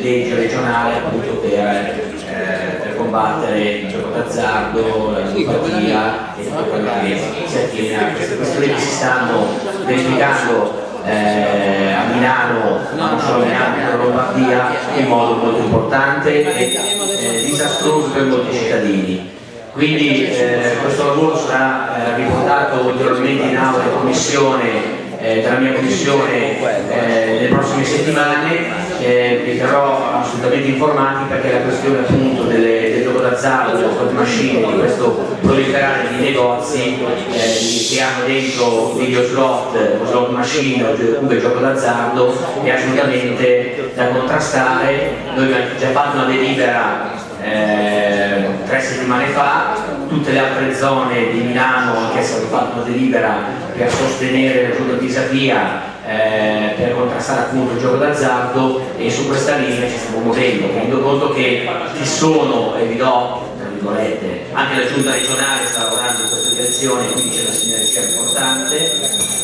legge regionale appunto per, eh, per combattere il gioco d'azzardo, la ludopatia e tutto quello che si attiene a queste questioni che si stanno verificando eh, a Milano, non solo in Lombardia in modo molto importante e eh, disastroso per molti cittadini. Quindi eh, questo lavoro sarà eh, riportato ulteriormente in aula in commissione eh, dalla mia commissione eh, nelle prossime settimane eh, vi terrò assolutamente informati perché la questione appunto delle, del gioco d'azzardo, delle slot machine, di questo proliferare di negozi eh, che hanno dentro video slot, slot machine oppure gioco d'azzardo è assolutamente da contrastare. Noi abbiamo già fatto una delibera eh, tre settimane fa, tutte le altre zone di Milano anche se hanno fatto una delibera per sostenere la giunta di Pisapia eh, per contrastare appunto il gioco d'azzardo e su questa linea ci stiamo muovendo, tenendo conto che ci sono, e vi do tra virgolette, anche la giunta regionale sta lavorando in questa direzione, quindi c'è una sinergia importante,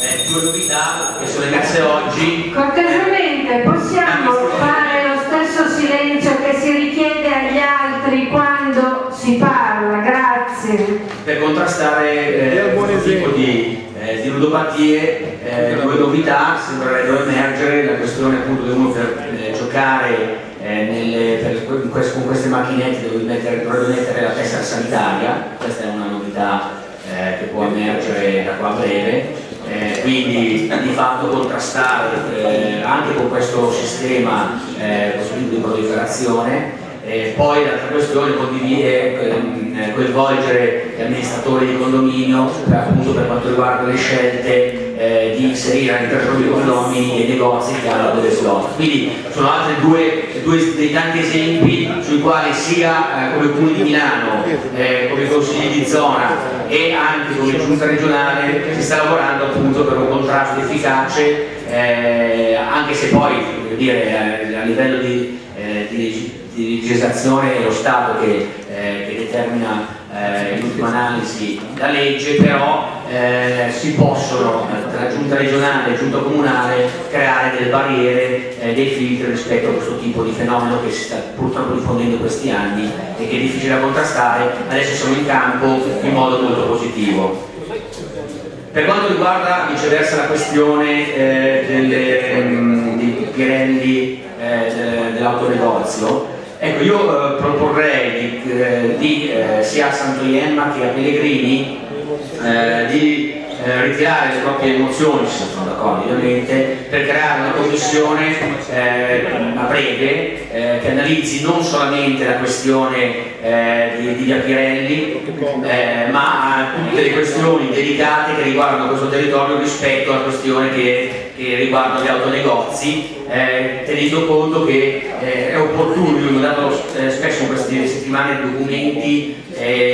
eh, due novità che sono emerse oggi. Cortesemente possiamo fare lo stesso silenzio che si richiede agli altri quando si parla, grazie. per contrastare eh, questo tipo di, eh, di ludopatie, eh, due novità sembrerebbero emergere, la questione appunto che uno per eh, giocare eh, nelle- per- con queste macchinette dovrebbe mettere, dovrebbe mettere la tessera sanitaria, questa è una novità eh, che può emergere da qua a breve, Eh, quindi di fatto contrastare anche con questo sistema eh, di proliferazione eh, poi l'altra questione condividere, ehm, eh, coinvolgere gli amministratori di condominio appunto per quanto riguarda le scelte eh, di inserire all'interno dei condomini e negozi che hanno delle slot. Quindi sono altri due, due dei tanti esempi sui quali sia eh, come Comune di Milano, eh, come consigli di zona e anche come giunta regionale si sta lavorando appunto per un contrasto efficace eh, anche se poi dire, eh, a livello di, eh, di di legislazione è lo Stato che, eh, che determina eh, in ultima analisi la legge, però eh, si possono tra giunta regionale e giunta comunale creare delle barriere, eh, dei filtri rispetto a questo tipo di fenomeno che si sta purtroppo diffondendo in questi anni e che è difficile da contrastare, adesso sono in campo in modo molto positivo. Per quanto riguarda viceversa la questione eh, delle, ehm, dei Pirelli eh, de- dell'autonegozio, Ecco, io eh, proporrei di, eh, di, eh, sia a Santoiemma che a Pellegrini eh, di eh, ritirare le proprie emozioni, se sono d'accordo ovviamente, per creare una commissione eh, a breve che analizzi non solamente la questione di, di Via Pirelli, ma tutte le questioni delicate che riguardano questo territorio rispetto alla questione che, che riguarda gli autonegozi, eh, tenendo conto che è opportuno, io ho dato spesso in queste settimane documenti,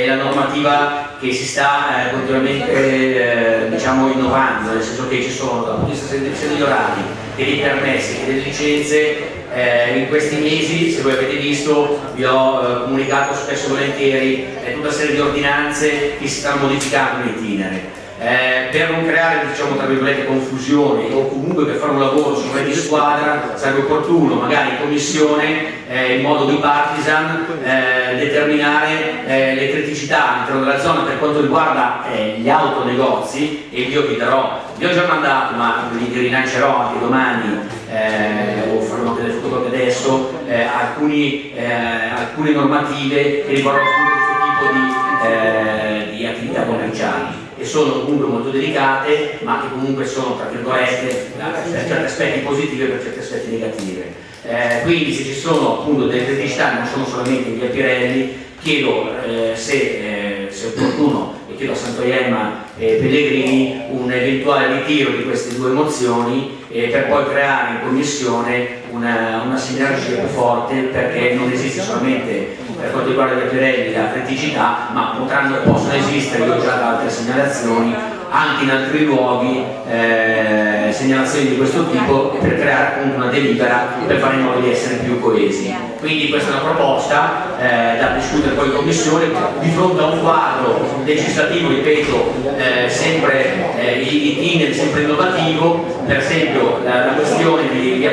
la normativa che si sta eh, continuamente eh, diciamo, innovando, nel senso che ci sono dal punto di vista degli orari che dei permessi che delle licenze, eh, in questi mesi, se voi avete visto, vi ho eh, comunicato spesso e volentieri tutta una serie di ordinanze che si stanno modificando in itinere eh, per non creare diciamo, tra virgolette confusioni o comunque per fare un lavoro su di squadra sarebbe opportuno magari in commissione eh, in modo bipartisan eh, determinare eh, le criticità all'interno della zona per quanto riguarda eh, gli autonegozi e io vi darò, vi ho già mandato ma vi rilancerò anche domani eh, o farò delle fotocopie adesso alcuni, alcune normative che riguardano questo tipo di, di attività commerciali che sono comunque molto delicate ma che comunque sono tra virgolette per certi aspetti positive e per certi aspetti negativi. Eh, quindi se ci sono appunto delle criticità non sono solamente via Pirelli, chiedo eh, se, eh, se, è opportuno e chiedo a Santoiemma e Pellegrini un eventuale ritiro di queste due mozioni per poi creare in commissione una, una sinergia più forte perché non esiste solamente per quanto riguarda gli Pirelli la criticità, ma potranno, possono esistere, già da altre segnalazioni, anche in altri luoghi eh, segnalazioni di questo tipo per creare appunto una delibera per fare in modo di essere più coesi. Quindi questa è una proposta eh, da discutere poi in commissione di fronte a un quadro legislativo, ripeto, eh, sempre eh, in sempre innovativo, per esempio la, la questione di Via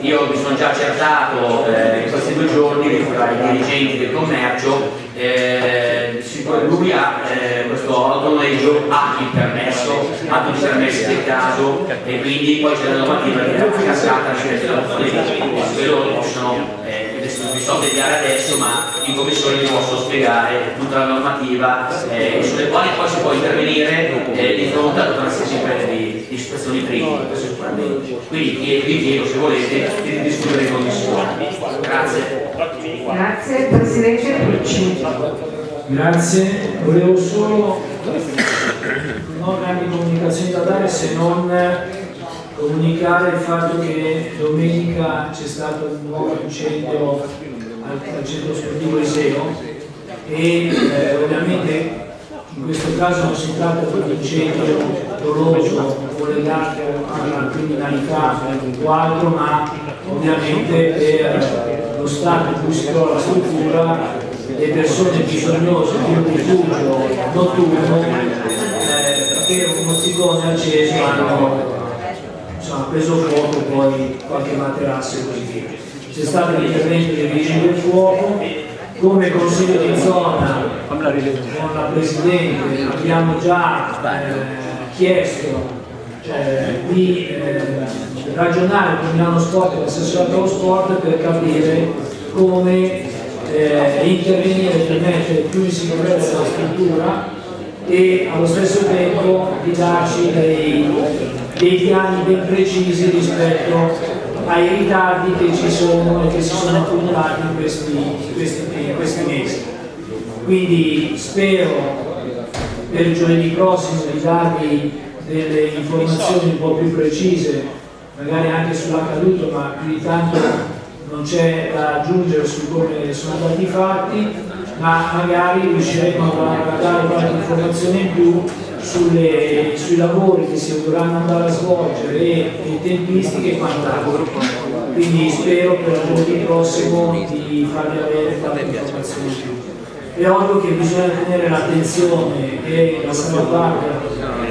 io mi sono già accertato eh, in questi due giorni tra i dirigenti del commercio eh, lui ha eh, questo autonoleggio ha il permesso, ha tutti i permessi del caso. E quindi poi c'è la normativa che è cascata rispetto alla quello lo possono vi sto a spiegare adesso ma in commissione vi posso spiegare tutta la normativa eh, sulle quali poi si può intervenire eh, di fronte a tutta una serie di, di situazioni critiche sicuramente quindi vi chiedo se volete di discutere in commissione. Grazie grazie Presidente Pucci. Grazie. Volevo solo non grandi comunicazioni da dare se non comunicare il fatto che domenica c'è stato un nuovo incendio al, centro sportivo Iseo e eh, ovviamente in questo caso non si tratta di un incendio doloso o legato alla criminalità o altro, ma ovviamente per lo stato in cui si trova la struttura le persone bisognose di un rifugio notturno eh, per un mozzicone acceso hanno insomma, preso fuoco poi qualche materasso e così via. C'è stato l'intervento dei vigili del fuoco, come consiglio di zona con la Presidente abbiamo già eh, chiesto eh, di ragionare con Milano Sport e l'assessore allo sport per capire come eh, intervenire per mettere più in sicurezza la struttura e allo stesso tempo di darci dei, dei piani ben precisi rispetto ai ritardi che ci sono e che si sono accumulati in questi, questi, in questi mesi. Quindi spero per giovedì prossimo di darvi delle informazioni un po' più precise, magari anche sull'accaduto, ma più di tanto non c'è da aggiungere su come sono andati i fatti, ma magari riusciremo a dare qualche informazione in più sulle, sui lavori che si dovranno andare a svolgere e le tempistiche e quant'altro. Quindi spero per giovedì prossimo di farvi avere qualche informazione in più. È ovvio che bisogna tenere l'attenzione e la salvaguardia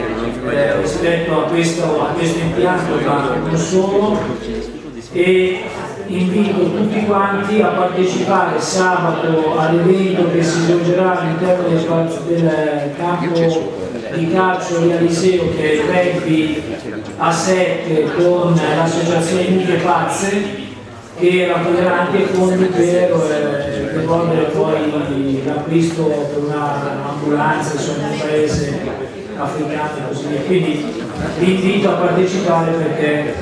eh, rispetto a questo, a questo impianto, ma non solo, e invito tutti quanti a partecipare sabato all'evento che si svolgerà all'interno del, del campo di calcio di Aliseo che è il rugby a 7 con l'associazione Mughe Pazze che raccoglierà anche fondi per eh, devolvere poi l'acquisto per un'ambulanza insomma, in un paese africano e così via. Quindi vi invito a partecipare perché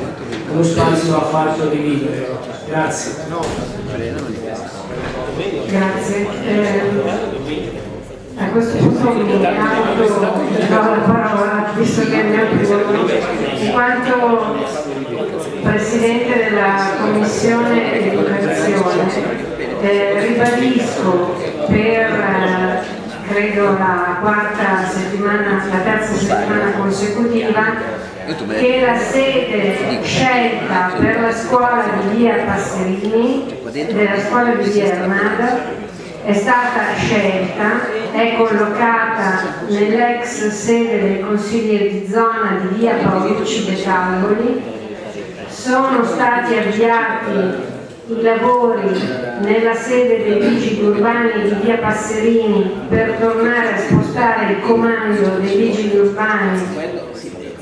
lo spazio va fatto di vivere. Grazie. Grazie. Eh, a questo punto mi do la parola, visto che è il mio turno, in quanto Presidente della Commissione Educazione, eh, ribadisco per eh, credo la quarta settimana, la terza settimana consecutiva che la sede scelta per la scuola di via Passerini, della scuola di via Armada, è stata scelta, è collocata nell'ex sede del consigliere di zona di via Paolucci de Calvoli, sono stati avviati i lavori nella sede dei vigili urbani di via Passerini per tornare a spostare il comando dei vigili urbani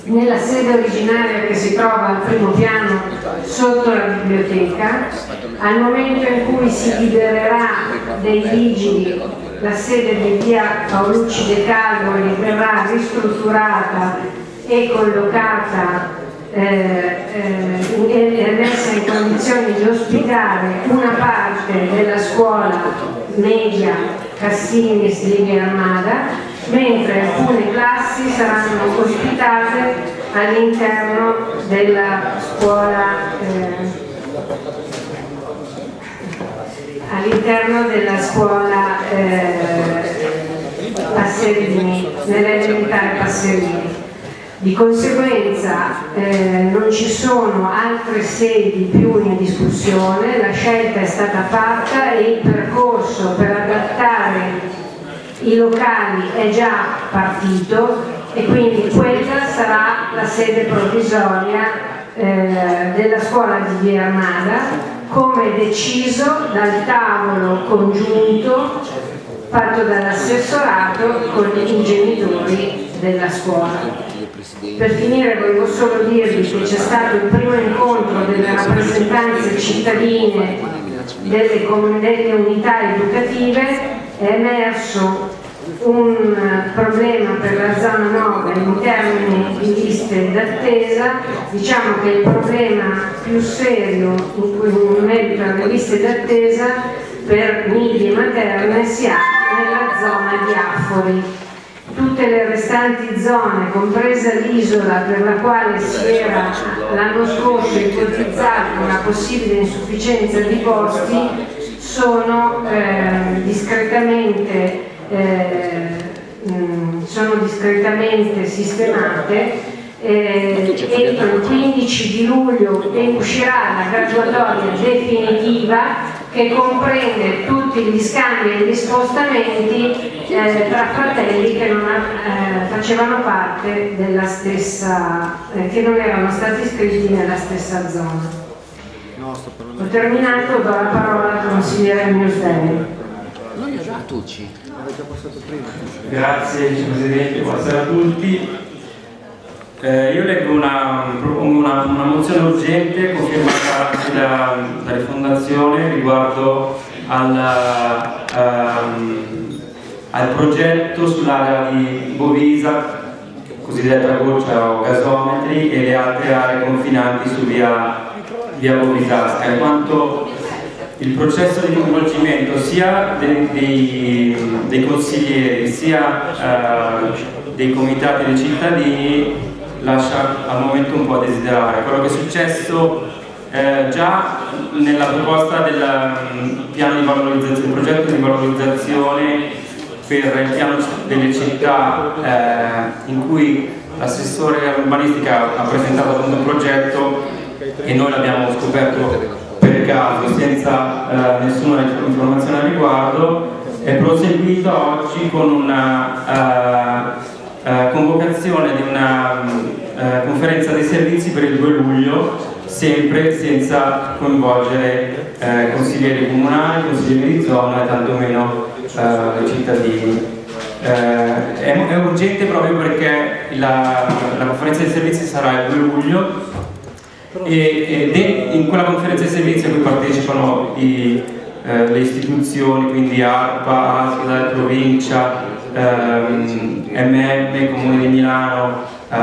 nella sede originaria che si trova al primo piano sotto la biblioteca, al momento in cui si libererà dei vigili la sede di via Paolucci de Calvoli verrà ristrutturata e collocata eh, eh, messa in condizioni di ospitare una parte della scuola media Cassinis di Via Armada mentre alcune classi saranno ospitate all'interno della scuola eh, all'interno della scuola eh, Passerini, nell'elementare Passerini. Di conseguenza eh, non ci sono altre sedi più in discussione, la scelta è stata fatta e il percorso per adattare i locali è già partito e quindi quella sarà la sede provvisoria eh, della scuola di Via Armada come deciso dal tavolo congiunto fatto dall'assessorato con i genitori della scuola. Per finire volevo solo dirvi che c'è stato il primo incontro delle rappresentanze cittadine delle, delle unità educative è emerso un problema per la zona 9 in termini di liste d'attesa, diciamo che il problema più serio in cui in merito alle liste d'attesa per nidi materne si ha nella zona di Affori. Tutte le restanti zone, compresa l'isola per la quale si era l'anno scorso ipotizzata una possibile insufficienza di posti, sono eh, discretamente, eh, mh, sono discretamente sistemate eh, entro il 15 di luglio uscirà la graduatoria definitiva che comprende tutti gli scambi e gli spostamenti eh, tra fratelli che non eh, facevano parte della stessa, eh, che non erano stati iscritti nella stessa zona. Ho terminato, do la parola al consigliere. Tucci. Grazie Presidente, buonasera a tutti. Eh, io leggo una, una, una, mozione urgente confermata da, da Rifondazione riguardo al, um, al progetto sull'area di Bovisa, cosiddetta goccia o gasometri e le altre aree confinanti su via via Bovisasca, in quanto il processo di coinvolgimento sia dei, dei, dei consiglieri sia eh, dei comitati dei cittadini lascia al momento un po' a desiderare. Quello che è successo eh, già nella proposta del um, piano di valorizzazione, progetto di valorizzazione per il piano delle città eh, in cui l'assessore urbanistica ha presentato un progetto e noi l'abbiamo scoperto per caso senza eh, nessuna informazione al riguardo è proseguito oggi con una uh, convocazione di una uh, conferenza dei servizi per il 2 luglio sempre senza coinvolgere consiglieri comunali, consiglieri di zona e tantomeno i cittadini. È, è, urgente proprio perché la, la conferenza dei servizi sarà il 2 luglio e, e in quella conferenza di servizi a cui partecipano i, eh, le istituzioni, quindi ARPA, ASL, provincia, ehm, MM, Comune di Milano, eh,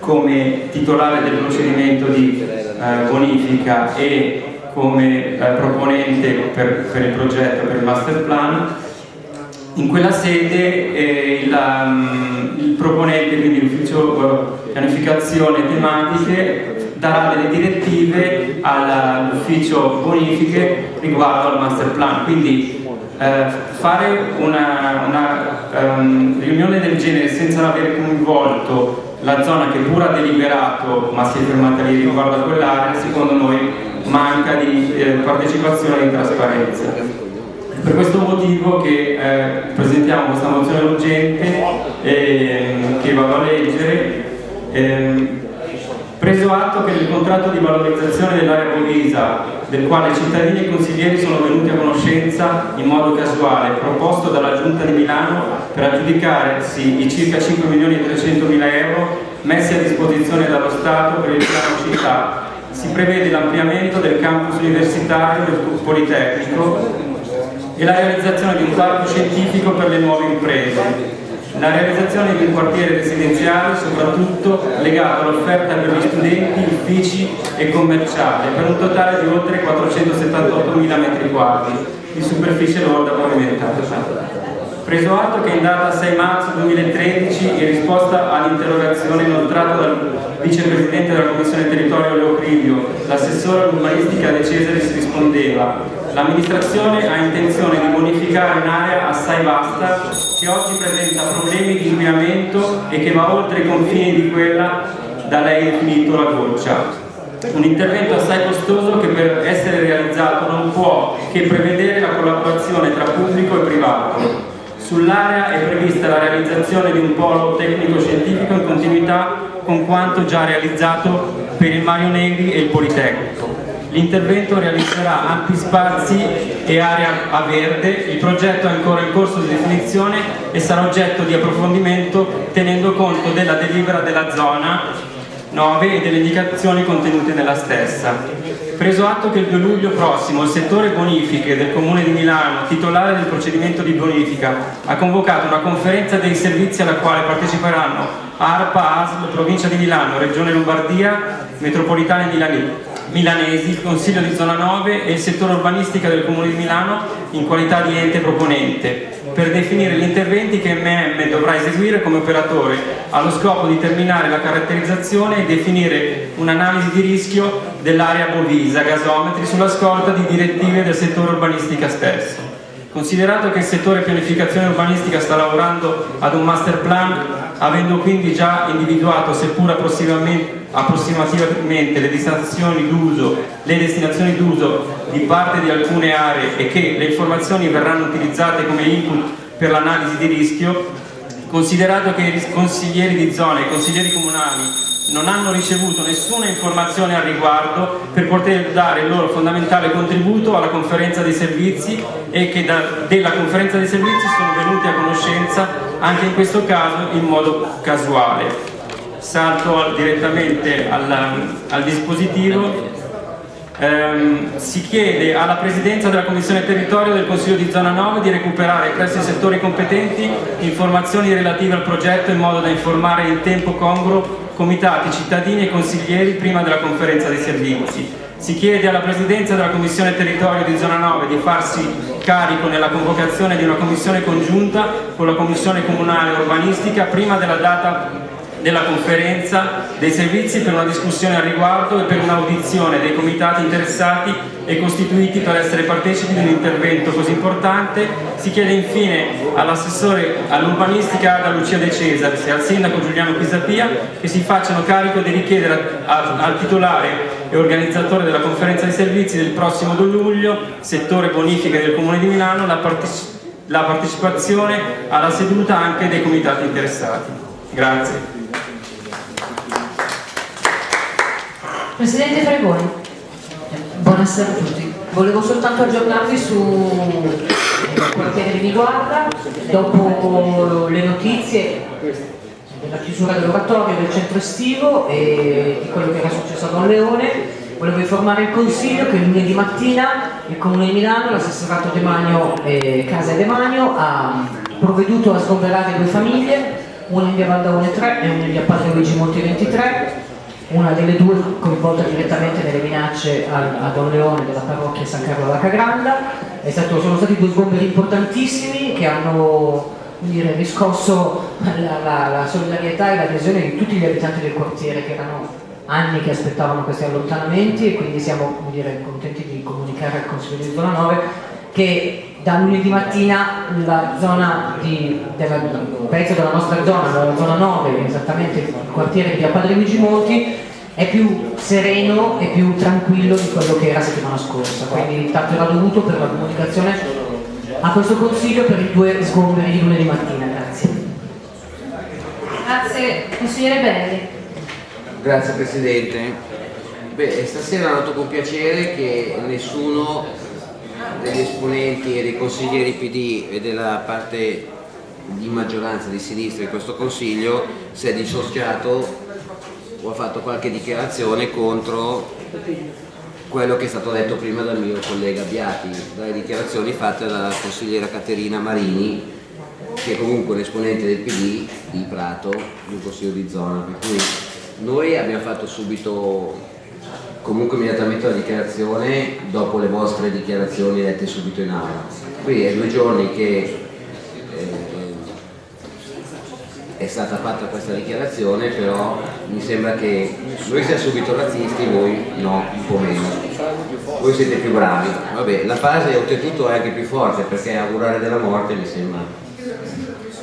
come titolare del procedimento di eh, bonifica e come eh, proponente per, per il progetto, per il master plan, in quella sede eh, il, um, il proponente, quindi l'ufficio eh, pianificazione tematiche, darà delle direttive all'ufficio bonifiche riguardo al master plan. Quindi fare una, una um, riunione del genere senza aver coinvolto la zona che pure ha deliberato ma si è fermata lì riguardo a quell'area, secondo noi manca di eh, partecipazione e di trasparenza. Per questo motivo che eh, presentiamo questa mozione urgente eh, che vado a leggere eh, preso atto che nel contratto di valorizzazione dell'area Bovisa del quale cittadini e consiglieri sono venuti a conoscenza in modo casuale proposto dalla Giunta di Milano per aggiudicarsi i circa 5 milioni e 300 mila euro messi a disposizione dallo Stato per il piano città. Si prevede l'ampliamento del campus universitario del Politecnico e la realizzazione di un parco scientifico per le nuove imprese, la realizzazione di un quartiere residenziale soprattutto legato all'offerta per gli studenti, uffici e commerciali per un totale di oltre 478.000 m2 di superficie lorda pavimentata. Preso atto che in data 6 marzo 2013, in risposta all'interrogazione inoltrata dal vicepresidente della Commissione Territorio Leo Crivio, l'assessore all'urbanistica De Cesaris rispondeva L'amministrazione ha intenzione di bonificare un'area assai vasta che oggi presenta problemi di inquinamento e che va oltre i confini di quella da lei definito la goccia. Un intervento assai costoso che per essere realizzato non può che prevedere la collaborazione tra pubblico e privato. Sull'area è prevista la realizzazione di un polo tecnico-scientifico in continuità con quanto già realizzato per il Mario Negri e il Politecnico. L'intervento realizzerà ampi spazi e area a verde, il progetto è ancora in corso di definizione e sarà oggetto di approfondimento tenendo conto della delibera della zona 9 e delle indicazioni contenute nella stessa. Preso atto che il 2 luglio prossimo il settore bonifiche del Comune di Milano, titolare del procedimento di bonifica, ha convocato una conferenza dei servizi alla quale parteciperanno ARPA, ASL, Provincia di Milano, Regione Lombardia, Metropolitana di Milano milanesi, il Consiglio di Zona 9 e il settore urbanistica del Comune di Milano in qualità di ente proponente per definire gli interventi che MM dovrà eseguire come operatore allo scopo di terminare la caratterizzazione e definire un'analisi di rischio dell'area bovisa, gasometri sulla scorta di direttive del settore urbanistica stesso. Considerato che il settore pianificazione urbanistica sta lavorando ad un master plan, avendo quindi già individuato, seppur approssimativamente, le destinazioni d'uso, le destinazioni d'uso di parte di alcune aree e che le informazioni verranno utilizzate come input per l'analisi di rischio, considerato che i consiglieri di zona e i consiglieri comunali non hanno ricevuto nessuna informazione al riguardo per poter dare il loro fondamentale contributo alla conferenza dei servizi e che da, della conferenza dei servizi sono venuti a conoscenza anche in questo caso in modo casuale. Salto al, direttamente al, al dispositivo. Ehm, si chiede alla Presidenza della Commissione Territorio del Consiglio di Zona 9 di recuperare presso i settori competenti informazioni relative al progetto in modo da informare in tempo congruo comitati, cittadini e consiglieri prima della conferenza dei servizi. Si chiede alla Presidenza della Commissione Territorio di Zona 9 di farsi carico nella convocazione di una commissione congiunta con la Commissione Comunale Urbanistica prima della data della conferenza dei servizi per una discussione al riguardo e per un'audizione dei comitati interessati e costituiti per essere partecipi di un intervento così importante. Si chiede infine all'assessore all'urbanistica Ada Lucia De Cesare e al sindaco Giuliano Pisapia che si facciano carico di richiedere al, al titolare e organizzatore della conferenza dei servizi del prossimo 2 luglio, settore bonifica del Comune di Milano, la, parteci la partecipazione alla seduta anche dei comitati interessati. Grazie. Presidente Fregoni. Buonasera a tutti. Volevo soltanto aggiornarvi su quello che riguarda, dopo le notizie della chiusura dell'oratorio del centro estivo e di quello che era successo a Don Leone. Volevo informare il Consiglio che lunedì mattina il Comune di Milano, l'assessorato Demanio e Casa Demanio ha provveduto a sgomberare due famiglie, una in via Valdaone 3 e una in via Padre Luigi Monti 23, una delle due coinvolta direttamente nelle minacce a, Don Leone della parrocchia San Carlo alla Cagranda. Stato- sono stati due sgomberi importantissimi che hanno dire, riscosso la, la- la solidarietà e l'adesione di tutti gli abitanti del quartiere che erano anni che aspettavano questi allontanamenti e quindi siamo dire, contenti di comunicare al Consiglio di Zona 9 che da lunedì mattina la zona di, della, un pezzo della nostra zona, la zona 9, esattamente il quartiere di via Padre Luigi Monti, è più sereno e più tranquillo di quello che era settimana scorsa, quindi tanto era dovuto per la comunicazione a questo consiglio per i due sgomberi di lunedì mattina, grazie. Grazie, consigliere Belli. Grazie Presidente. Beh, stasera noto con piacere che nessuno degli esponenti e dei consiglieri PD e della parte di maggioranza di sinistra in questo Consiglio si è dissociato o ha fatto qualche dichiarazione contro quello che è stato detto prima dal mio collega Biati, dalle dichiarazioni fatte dalla consigliera Caterina Marini, che è comunque un esponente del PD di Prato, di un consiglio di zona. Per cui noi abbiamo fatto subito, comunque immediatamente la dichiarazione dopo le vostre dichiarazioni dette subito in aula. Qui è due giorni che eh, è stata fatta questa dichiarazione, però mi sembra che noi siamo subito razzisti, voi no, un po' meno. Voi siete più bravi. Vabbè, la fase oltretutto è anche più forte perché augurare della morte mi sembra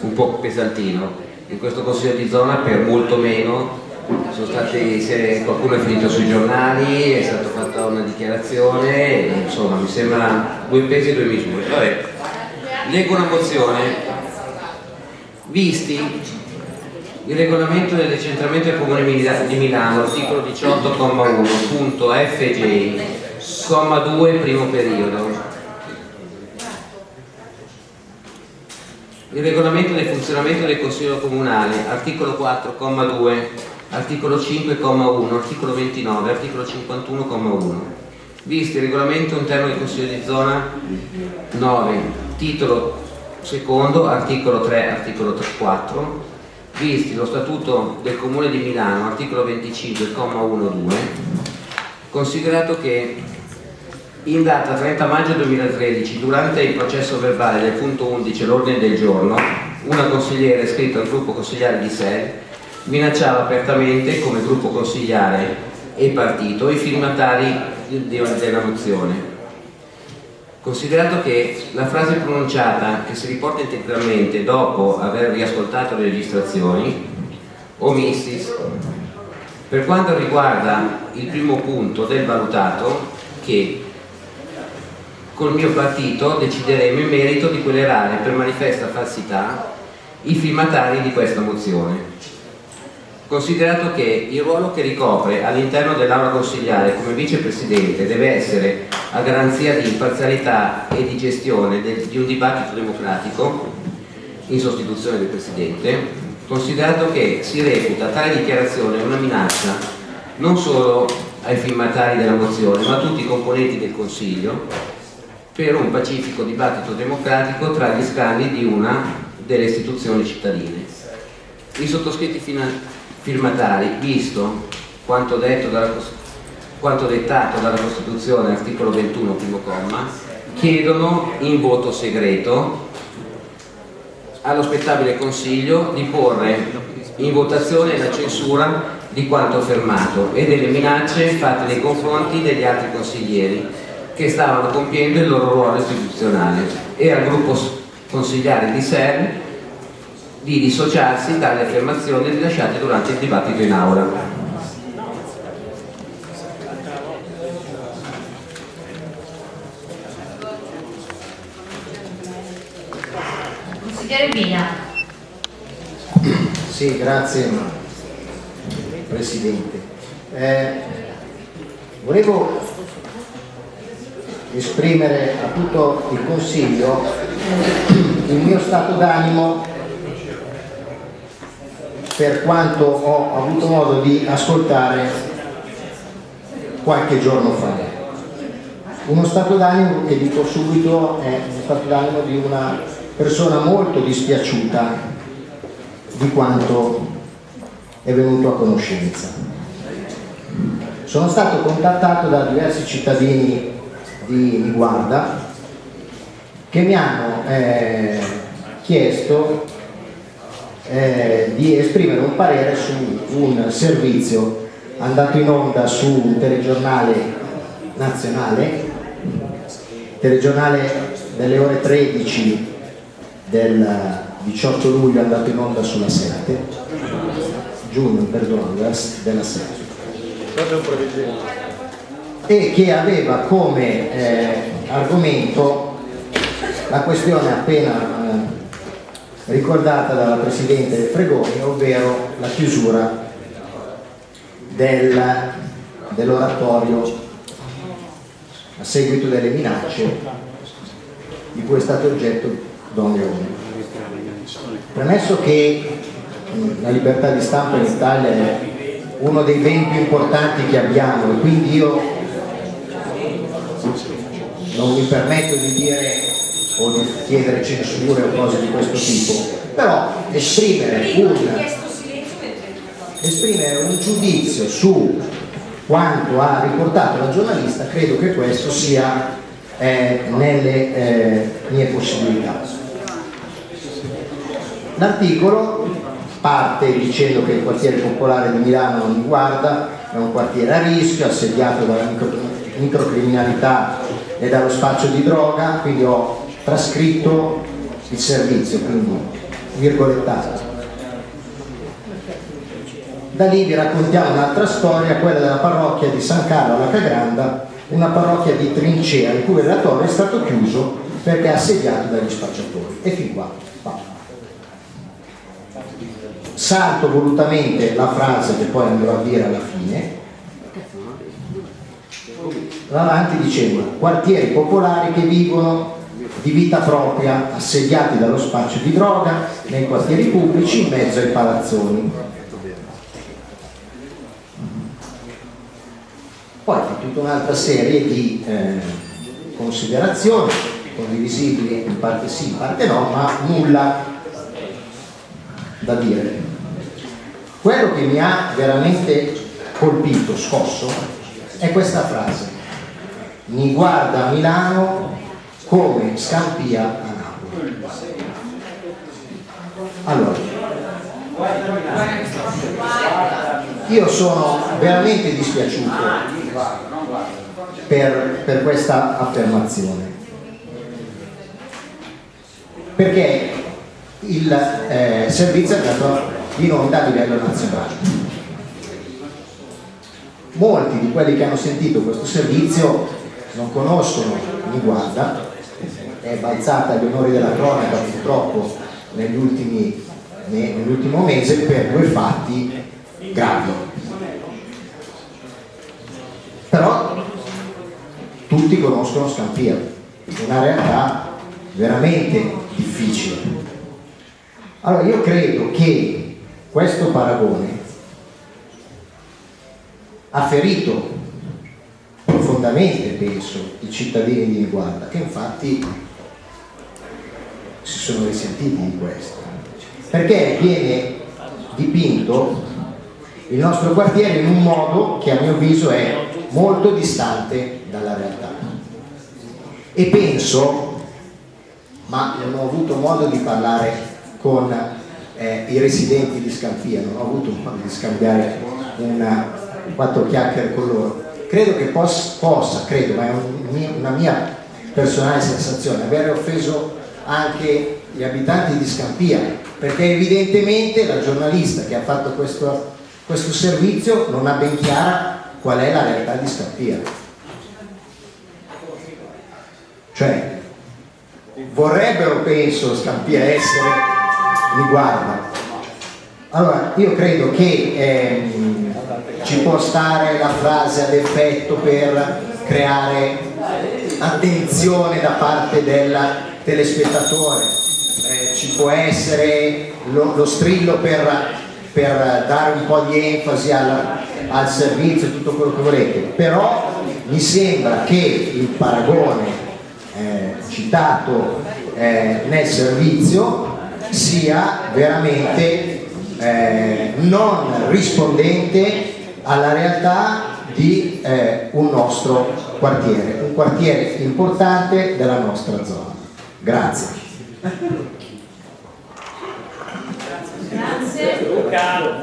un po' pesantino. In questo consiglio di zona per molto meno stati, qualcuno è finito sui giornali, è stata fatta una dichiarazione, insomma mi sembra due pesi e due misure. Vabbè, leggo una mozione. Visti il regolamento del decentramento del Comune di Milano, articolo 18,1, punto FJ, comma 2, primo periodo. Il regolamento del funzionamento del Consiglio Comunale, articolo 4,2, articolo 5,1, articolo 29, articolo 51,1. Visti il regolamento interno del Consiglio di zona 9, titolo secondo, articolo 3, articolo 3, 4, visti lo statuto del Comune di Milano, articolo 25,1,2, considerato che in data 30 maggio 2013, durante il processo verbale del punto 11, l'ordine del giorno, una consigliera iscritta al gruppo consigliare di SEL minacciava apertamente come gruppo consigliare e partito i firmatari della mozione. Considerato che la frase pronunciata che si riporta integralmente dopo aver riascoltato le registrazioni, omissis, per quanto riguarda il primo punto del valutato, che col mio partito decideremo in merito di querelare per manifesta falsità i firmatari di questa mozione. Considerato che il ruolo che ricopre all'interno dell'aula consigliare come vicepresidente deve essere a garanzia di imparzialità e di gestione del- di un dibattito democratico in sostituzione del presidente, considerato che si reputa tale dichiarazione una minaccia non solo ai firmatari della mozione ma a tutti i componenti del Consiglio per un pacifico dibattito democratico tra gli scambi di una delle istituzioni cittadine. I sottoscritti firmatari, visto quanto, dalla quanto dettato dalla Costituzione, articolo 21, primo comma, chiedono in voto segreto allo spettabile Consiglio di porre in votazione la censura di quanto affermato e delle minacce fatte nei confronti degli altri consiglieri che stavano compiendo il loro ruolo istituzionale. E al gruppo consigliare di SER di dissociarsi dalle affermazioni rilasciate durante il dibattito in aula. Consigliere Bina. Sì, grazie Presidente. Eh, volevo esprimere a tutto il Consiglio il mio stato d'animo per quanto ho avuto modo di ascoltare qualche giorno fa. Uno stato d'animo che dico subito è uno stato d'animo di una persona molto dispiaciuta di quanto è venuto a conoscenza. Sono stato contattato da diversi cittadini di Niguarda che mi hanno eh, chiesto eh, di esprimere un parere su un servizio andato in onda su un telegiornale nazionale, telegiornale delle ore 13 del 18 luglio andato in onda sulla 7, giugno, perdono, della 7 e che aveva come eh, argomento la questione appena ricordata dalla Presidente Fregoni, ovvero la chiusura del, dell'oratorio a seguito delle minacce di cui è stato oggetto Don Leone. Premesso che mh, la libertà di stampa in Italia è uno dei beni più importanti che abbiamo e quindi io non mi permetto di dire o di chiedere censure o cose di questo tipo, però esprimere un, esprimere un giudizio su quanto ha riportato la giornalista credo che questo sia eh, nelle eh, mie possibilità. L'articolo parte dicendo che il quartiere popolare di Milano non mi guarda, è un quartiere a rischio, assediato dalla micro, microcriminalità e dallo spaccio di droga, quindi ho trascritto il servizio, quindi virgolettato. Da lì vi raccontiamo un'altra storia, quella della parrocchia di San Carlo alla Cagranda, una parrocchia di trincea il cui relatore è stato chiuso perché assediato dagli spacciatori. E fin qua. Va. Salto volutamente la frase che poi andrò a dire alla fine, avanti dicendo quartieri popolari che vivono di vita propria, assediati dallo spaccio di droga nei quartieri pubblici in mezzo ai palazzoni. Poi fa tutta un'altra serie di eh, considerazioni condivisibili in parte sì, in parte no, ma nulla da dire. Quello che mi ha veramente colpito, scosso, è questa frase. Mi guarda Milano come Scampia a Napoli. Allora, io sono veramente dispiaciuto per, per questa affermazione perché il eh, servizio è andato in onda a livello nazionale. Molti di quelli che hanno sentito questo servizio non conoscono Niguarda, è balzata agli onori della cronaca purtroppo negli ultimi, nell'ultimo mese per due fatti gravi. Però tutti conoscono Scampia, una realtà veramente difficile. Allora io credo che questo paragone ha ferito profondamente, penso, i cittadini di Niguarda, che infatti si sono risentiti di questo, perché viene dipinto il nostro quartiere in un modo che a mio avviso è molto distante dalla realtà. E penso, ma non ho avuto modo di parlare con eh, i residenti di Scampia, non ho avuto modo di scambiare una, quattro chiacchiere con loro, credo che pos, possa, credo, ma è un, una mia personale sensazione, avere offeso anche gli abitanti di Scampia, perché evidentemente la giornalista che ha fatto questo, questo servizio non ha ben chiara qual è la realtà di Scampia. Cioè, vorrebbero, penso, Scampia essere, mi guarda. Allora, io credo che ehm, ci può stare la frase ad effetto per creare attenzione da parte del telespettatore, eh, ci può essere lo, lo strillo per per dare un po' di enfasi al, al servizio e tutto quello che volete, però mi sembra che il paragone eh, citato eh, nel servizio sia veramente eh, non rispondente alla realtà di eh, un nostro quartiere, un quartiere importante della nostra zona. Grazie. Grazie.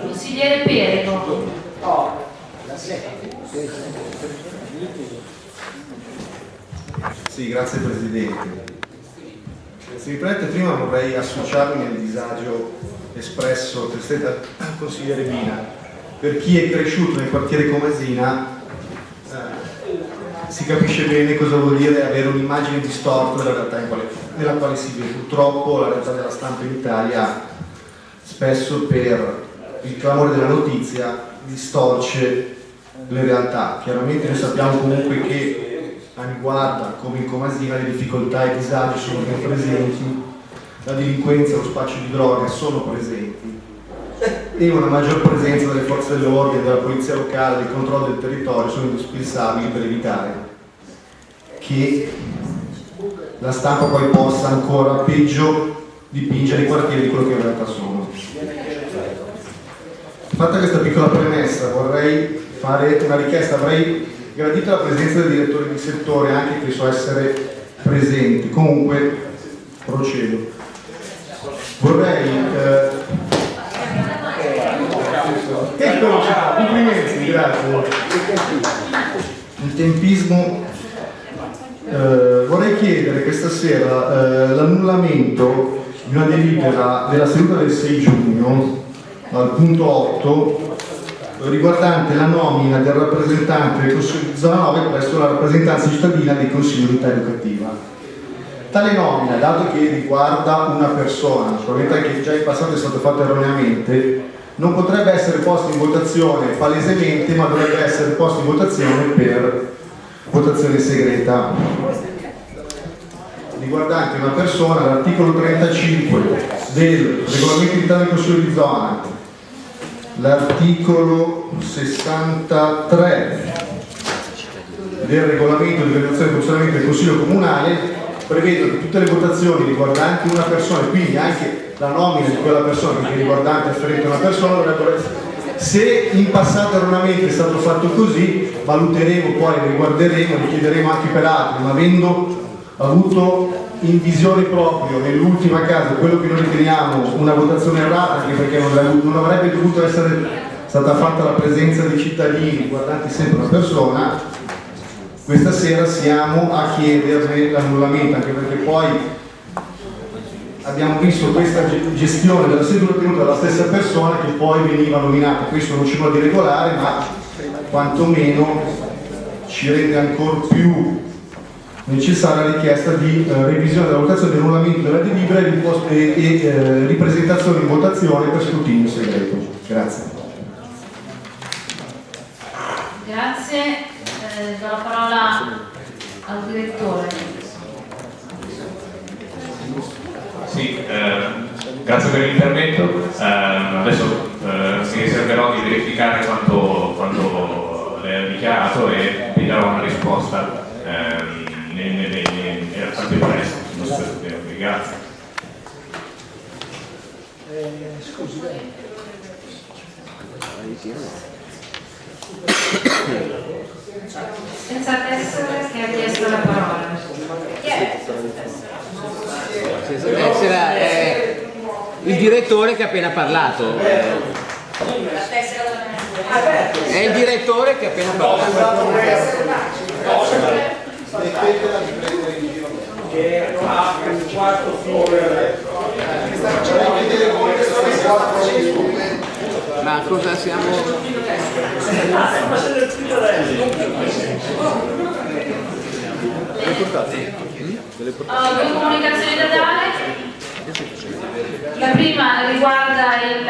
Consigliere Perego. Sì, grazie Presidente. Se mi permette, prima vorrei associarmi al disagio espresso dal consigliere Mina. Per chi è cresciuto nel quartiere Comasina eh, si capisce bene cosa vuol dire avere un'immagine distorta della realtà in quale, nella quale si vive. Purtroppo la realtà della stampa in Italia spesso per il clamore della notizia distorce le realtà. Chiaramente noi sappiamo comunque che a riguarda come in Comasina le difficoltà e i disagi sono presenti, la delinquenza e lo spaccio di droga sono presenti e una maggior presenza delle forze dell'ordine, della polizia locale, del controllo del territorio sono indispensabili per evitare che la stampa poi possa ancora peggio dipingere i quartieri di quello che in realtà sono. Fatta questa piccola premessa vorrei fare una richiesta, avrei gradito la presenza del direttore di settore anche che so essere presenti, comunque procedo. Vorrei eh, Eccolo, complimenti, grazie. Il tempismo. Eh, vorrei chiedere questa sera eh, l'annullamento di una delibera della seduta del 6 giugno al punto 8 riguardante la nomina del rappresentante del Consiglio di zona 9 presso la rappresentanza cittadina del Consiglio di unità educativa. Tale nomina, dato che riguarda una persona, probabilmente anche già in passato è stato fatto erroneamente, non potrebbe essere posto in votazione palesemente, ma dovrebbe essere posto in votazione per votazione segreta. Riguardante una persona, l'articolo 35 del regolamento interno del Consiglio di zona, l'articolo 63 del regolamento di organizzazione e funzionamento del Consiglio Comunale prevedono che tutte le votazioni riguardanti una persona, quindi anche la nomina di quella persona è riguardante afferente una persona dovrebbero essere se in passato erroneamente è stato fatto così valuteremo poi, riguarderemo, li chiederemo anche per altri ma avendo avuto in visione proprio nell'ultima casa quello che noi riteniamo una votazione errata anche perché non, avrebbe dovuto essere stata fatta la presenza dei cittadini riguardanti sempre una persona questa sera siamo a chiederne l'annullamento anche perché poi abbiamo visto questa gestione della seduta tenuta dalla stessa persona che poi veniva nominata. Questo non ci vuole di regolare, ma quantomeno ci rende ancora più necessaria la richiesta di eh, revisione della votazione del annullamento della delibera e, e eh, ripresentazione in votazione per scrutinio segreto. Grazie. Grazie. Eh, do la parola al direttore. Sì, eh, grazie per l'intervento. Eh, adesso eh, mi riserverò di verificare quanto, quanto lei ha dichiarato e vi darò una risposta ehm, al più presto. Grazie. scusi, Senza tessere che ha chiesto la parola. Chi è? Senza tessera è il direttore che ha appena parlato. È il direttore che ha appena parlato. Smettetela di prendere in giro che ha un quarto fiore Ma cosa siamo... due comunicazioni da dare. La prima riguarda il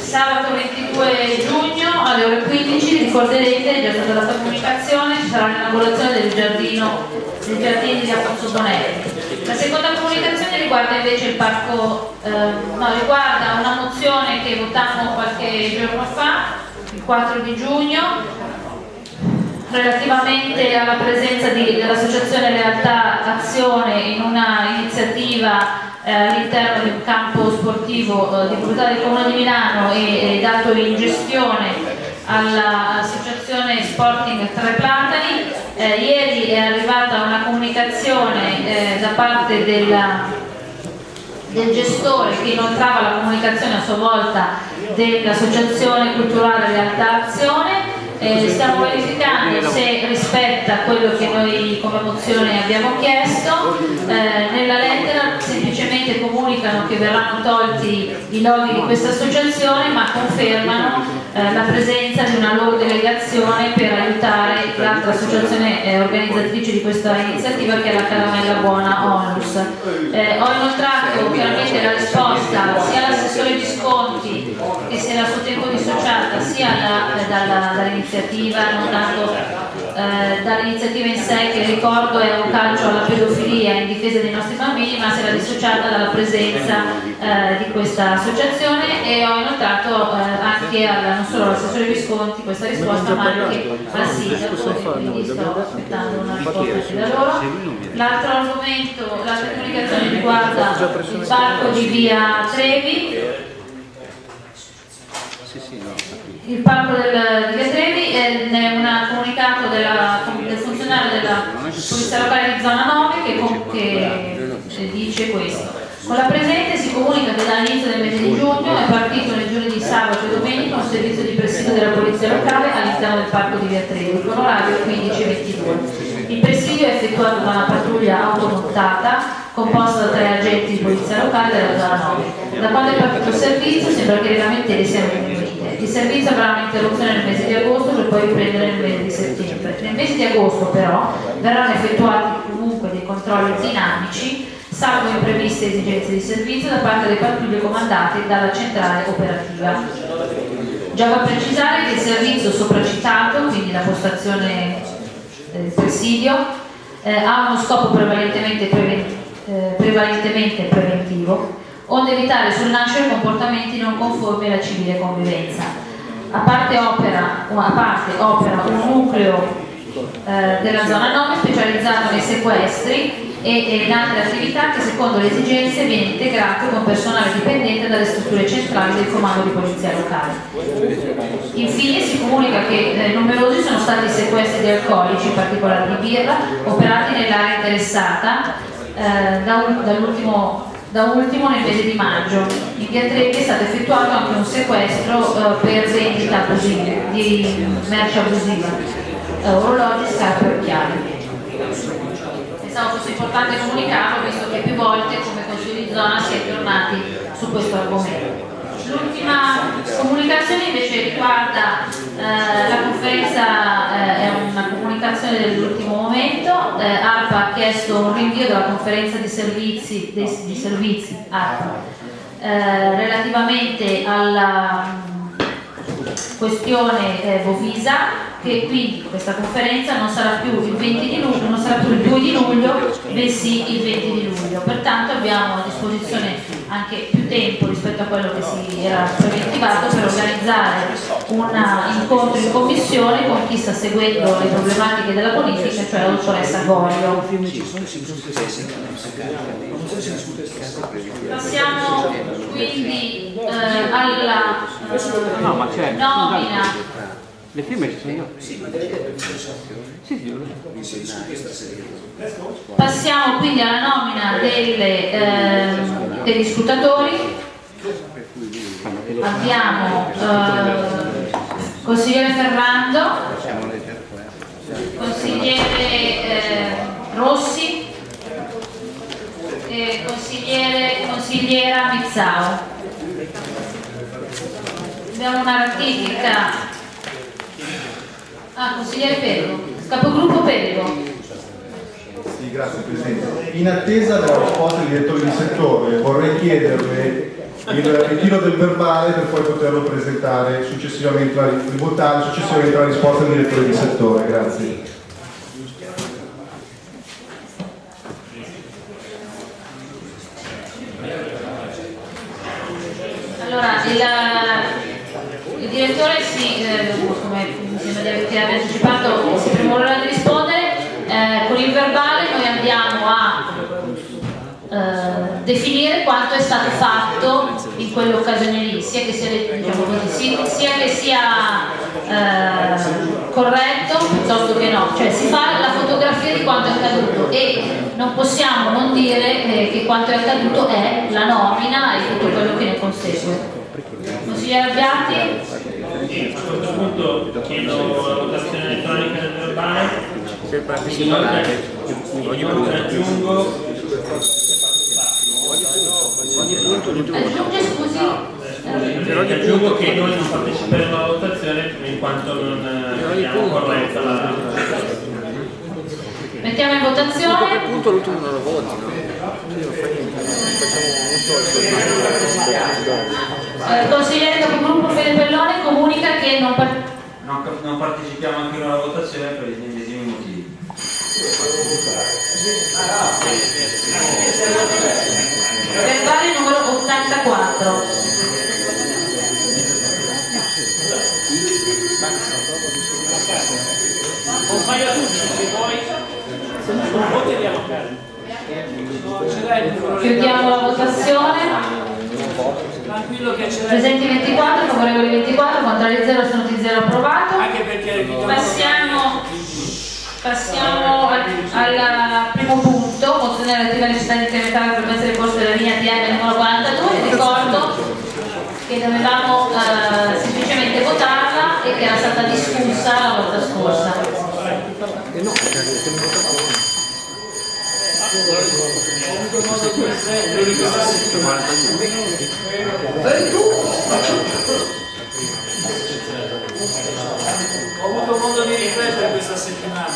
sabato 22 giugno alle ore 15, ricorderete, è già stata data comunicazione, ci sarà l'inaugurazione del giardino dei giardini di Afonso Bonelli. La seconda comunicazione riguarda invece il parco, eh, no, riguarda una mozione che votammo qualche 4 di giugno relativamente alla presenza dell'Associazione Realtà Azione in una iniziativa eh, all'interno di un campo sportivo eh, di proprietà del Comune di Milano e, e dato in gestione all'Associazione Sporting Tre Platani. Eh, ieri è arrivata una comunicazione eh, da parte della del gestore che inoltrava la comunicazione a sua volta dell'Associazione Culturale Realtà Azione. Eh, stiamo verificando se rispetta quello che noi come mozione abbiamo chiesto. Eh, nella lettera semplicemente comunicano che verranno tolti i loghi di questa associazione ma confermano eh, la presenza di una loro delegazione per aiutare l'altra associazione eh, organizzatrice di questa iniziativa che è la Caramella Buona Onlus. Eh, ho inoltrato chiaramente la risposta sia all'assessore Visconti che si era a suo tempo dissociata sia da- dalla- dall'iniziativa, non tanto eh, dall'iniziativa in sé che ricordo è un calcio alla pedofilia in difesa dei nostri bambini ma si era dissociata dalla presenza eh, di questa associazione e ho inoltrato eh, anche alla, non solo all'assessore Visconti questa risposta ma anche al sindaco e quindi sto aspettando una risposta anche da loro. L'altro argomento, l'altra comunicazione riguarda il parco di via Trevi il parco del, di Via Trevi è un comunicato della- del funzionario della Polizia Locale di Zona 9 che, che, eh, dice questo. Con la presente si comunica che dall'inizio del mese di giugno è partito nei giorni di sabato e domenica un servizio di presidio della Polizia Locale all'interno del parco di Via Trevi con orario 15-22. Il presidio è effettuato da una pattuglia automontata composta da tre agenti di polizia locale della zona 9. Da quando è partito il servizio sembra che le lamentele siano diminuite. Il servizio avrà un'interruzione nel mese di agosto per poi riprendere nel mese di settembre. Nel mese di agosto però verranno effettuati comunque dei controlli dinamici salvo impreviste esigenze di servizio da parte delle pattuglie comandate dalla centrale operativa. Già va a precisare che il servizio sopracitato, quindi la postazione del presidio, eh, ha uno scopo prevalentemente, preven- eh, prevalentemente preventivo, onde evitare sul nascere comportamenti non conformi alla civile convivenza. A parte opera, a parte opera un nucleo eh, della zona 9 specializzato nei sequestri e, in altre attività che secondo le esigenze viene integrato con personale dipendente dalle strutture centrali del comando di polizia locale. Infine si comunica che eh, numerosi sono stati i sequestri di alcolici, in particolare di birra, operati nell'area interessata eh, da ul- dall'ultimo da ultimo nel mese di maggio. In via Trevi è stato effettuato anche un sequestro eh, per vendita abusiva, di merce abusiva, eh, orologi, scarpe e occhiali. Pensavo fosse importante comunicarlo visto che più volte come Consiglio di zona si è tornati su questo argomento. L'ultima comunicazione invece riguarda eh, la conferenza, eh, è una comunicazione dell'ultimo momento, eh, ARPA ha chiesto un rinvio della conferenza di servizi, dei- di servizi ARPA, eh, relativamente alla questione eh, Bovisa che quindi questa conferenza non sarà più il 20 di luglio, non sarà più il 2 di luglio, bensì il 20 di luglio. Pertanto abbiamo a disposizione anche più tempo rispetto a quello che si era preventivato per organizzare un incontro in commissione con chi sta seguendo le problematiche della politica, cioè la dottoressa Goglio. Passiamo quindi eh, alla eh, nomina Le firme ci sono io. Sì, Passiamo quindi alla nomina delle, ehm, degli scrutatori. Abbiamo eh, consigliere Ferrando, consigliere eh, Rossi e consigliere, consigliera Mizzao. Abbiamo una ratifica. Ah, consigliere Pello, capogruppo Pello. Sì, grazie Presidente. In attesa della risposta del direttore di settore vorrei chiederle il ritiro del verbale per poi poterlo presentare successivamente, votare successivamente la risposta del direttore di settore. Grazie. Allora, il, il direttore sì, eh, aver- che abbia anticipato, si premurerà di rispondere. Eh, con il verbale noi andiamo a eh, definire quanto è stato fatto in quell'occasione lì, sia che sia, diciamo così, si- sia che sia eh, corretto piuttosto che no, cioè si fa la fotografia di quanto è accaduto e non possiamo non dire eh, che quanto è accaduto è la nomina e tutto quello che ne consegue. Consigliere Abbiati? Sì, a questo punto chiedo la votazione elettronica del verbale. Inoltre, inoltre aggiungo Aggiunge scusi? Eh, aggiungo che noi non parteciperemo alla votazione in quanto non eh, abbiamo corretta la Mettiamo in votazione. punto l'ultimo non lo voti, no? Io non fa niente, facciamo Eh, consigliere capogruppo Fede Pellone comunica che non par- Non, non partecipiamo anche noi alla votazione per gli medesimi motivi. verbale numero 84. Compagno tutti, se vuoi, se non voti andiamo a casa. Chiudiamo la votazione. Tranquillo che l'hai. Presenti 24, favorevoli 24, contrari 0, astenuti 0, approvato. Anche perché Passiamo, passiamo al, al primo punto, mozione relativa alla necessità di incrementare la frequenza dei corsi della linea TM numero 42. Ricordo che dovevamo eh, semplicemente votarla e che era stata discussa la volta scorsa. Ho avuto modo di riflettere questa settimana.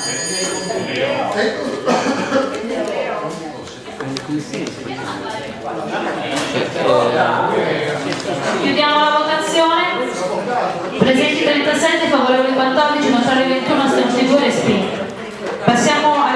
Chiudiamo la votazione. Presenti 37, favorevoli 14, contrari 21, astenuti 2, respinto. Passiamo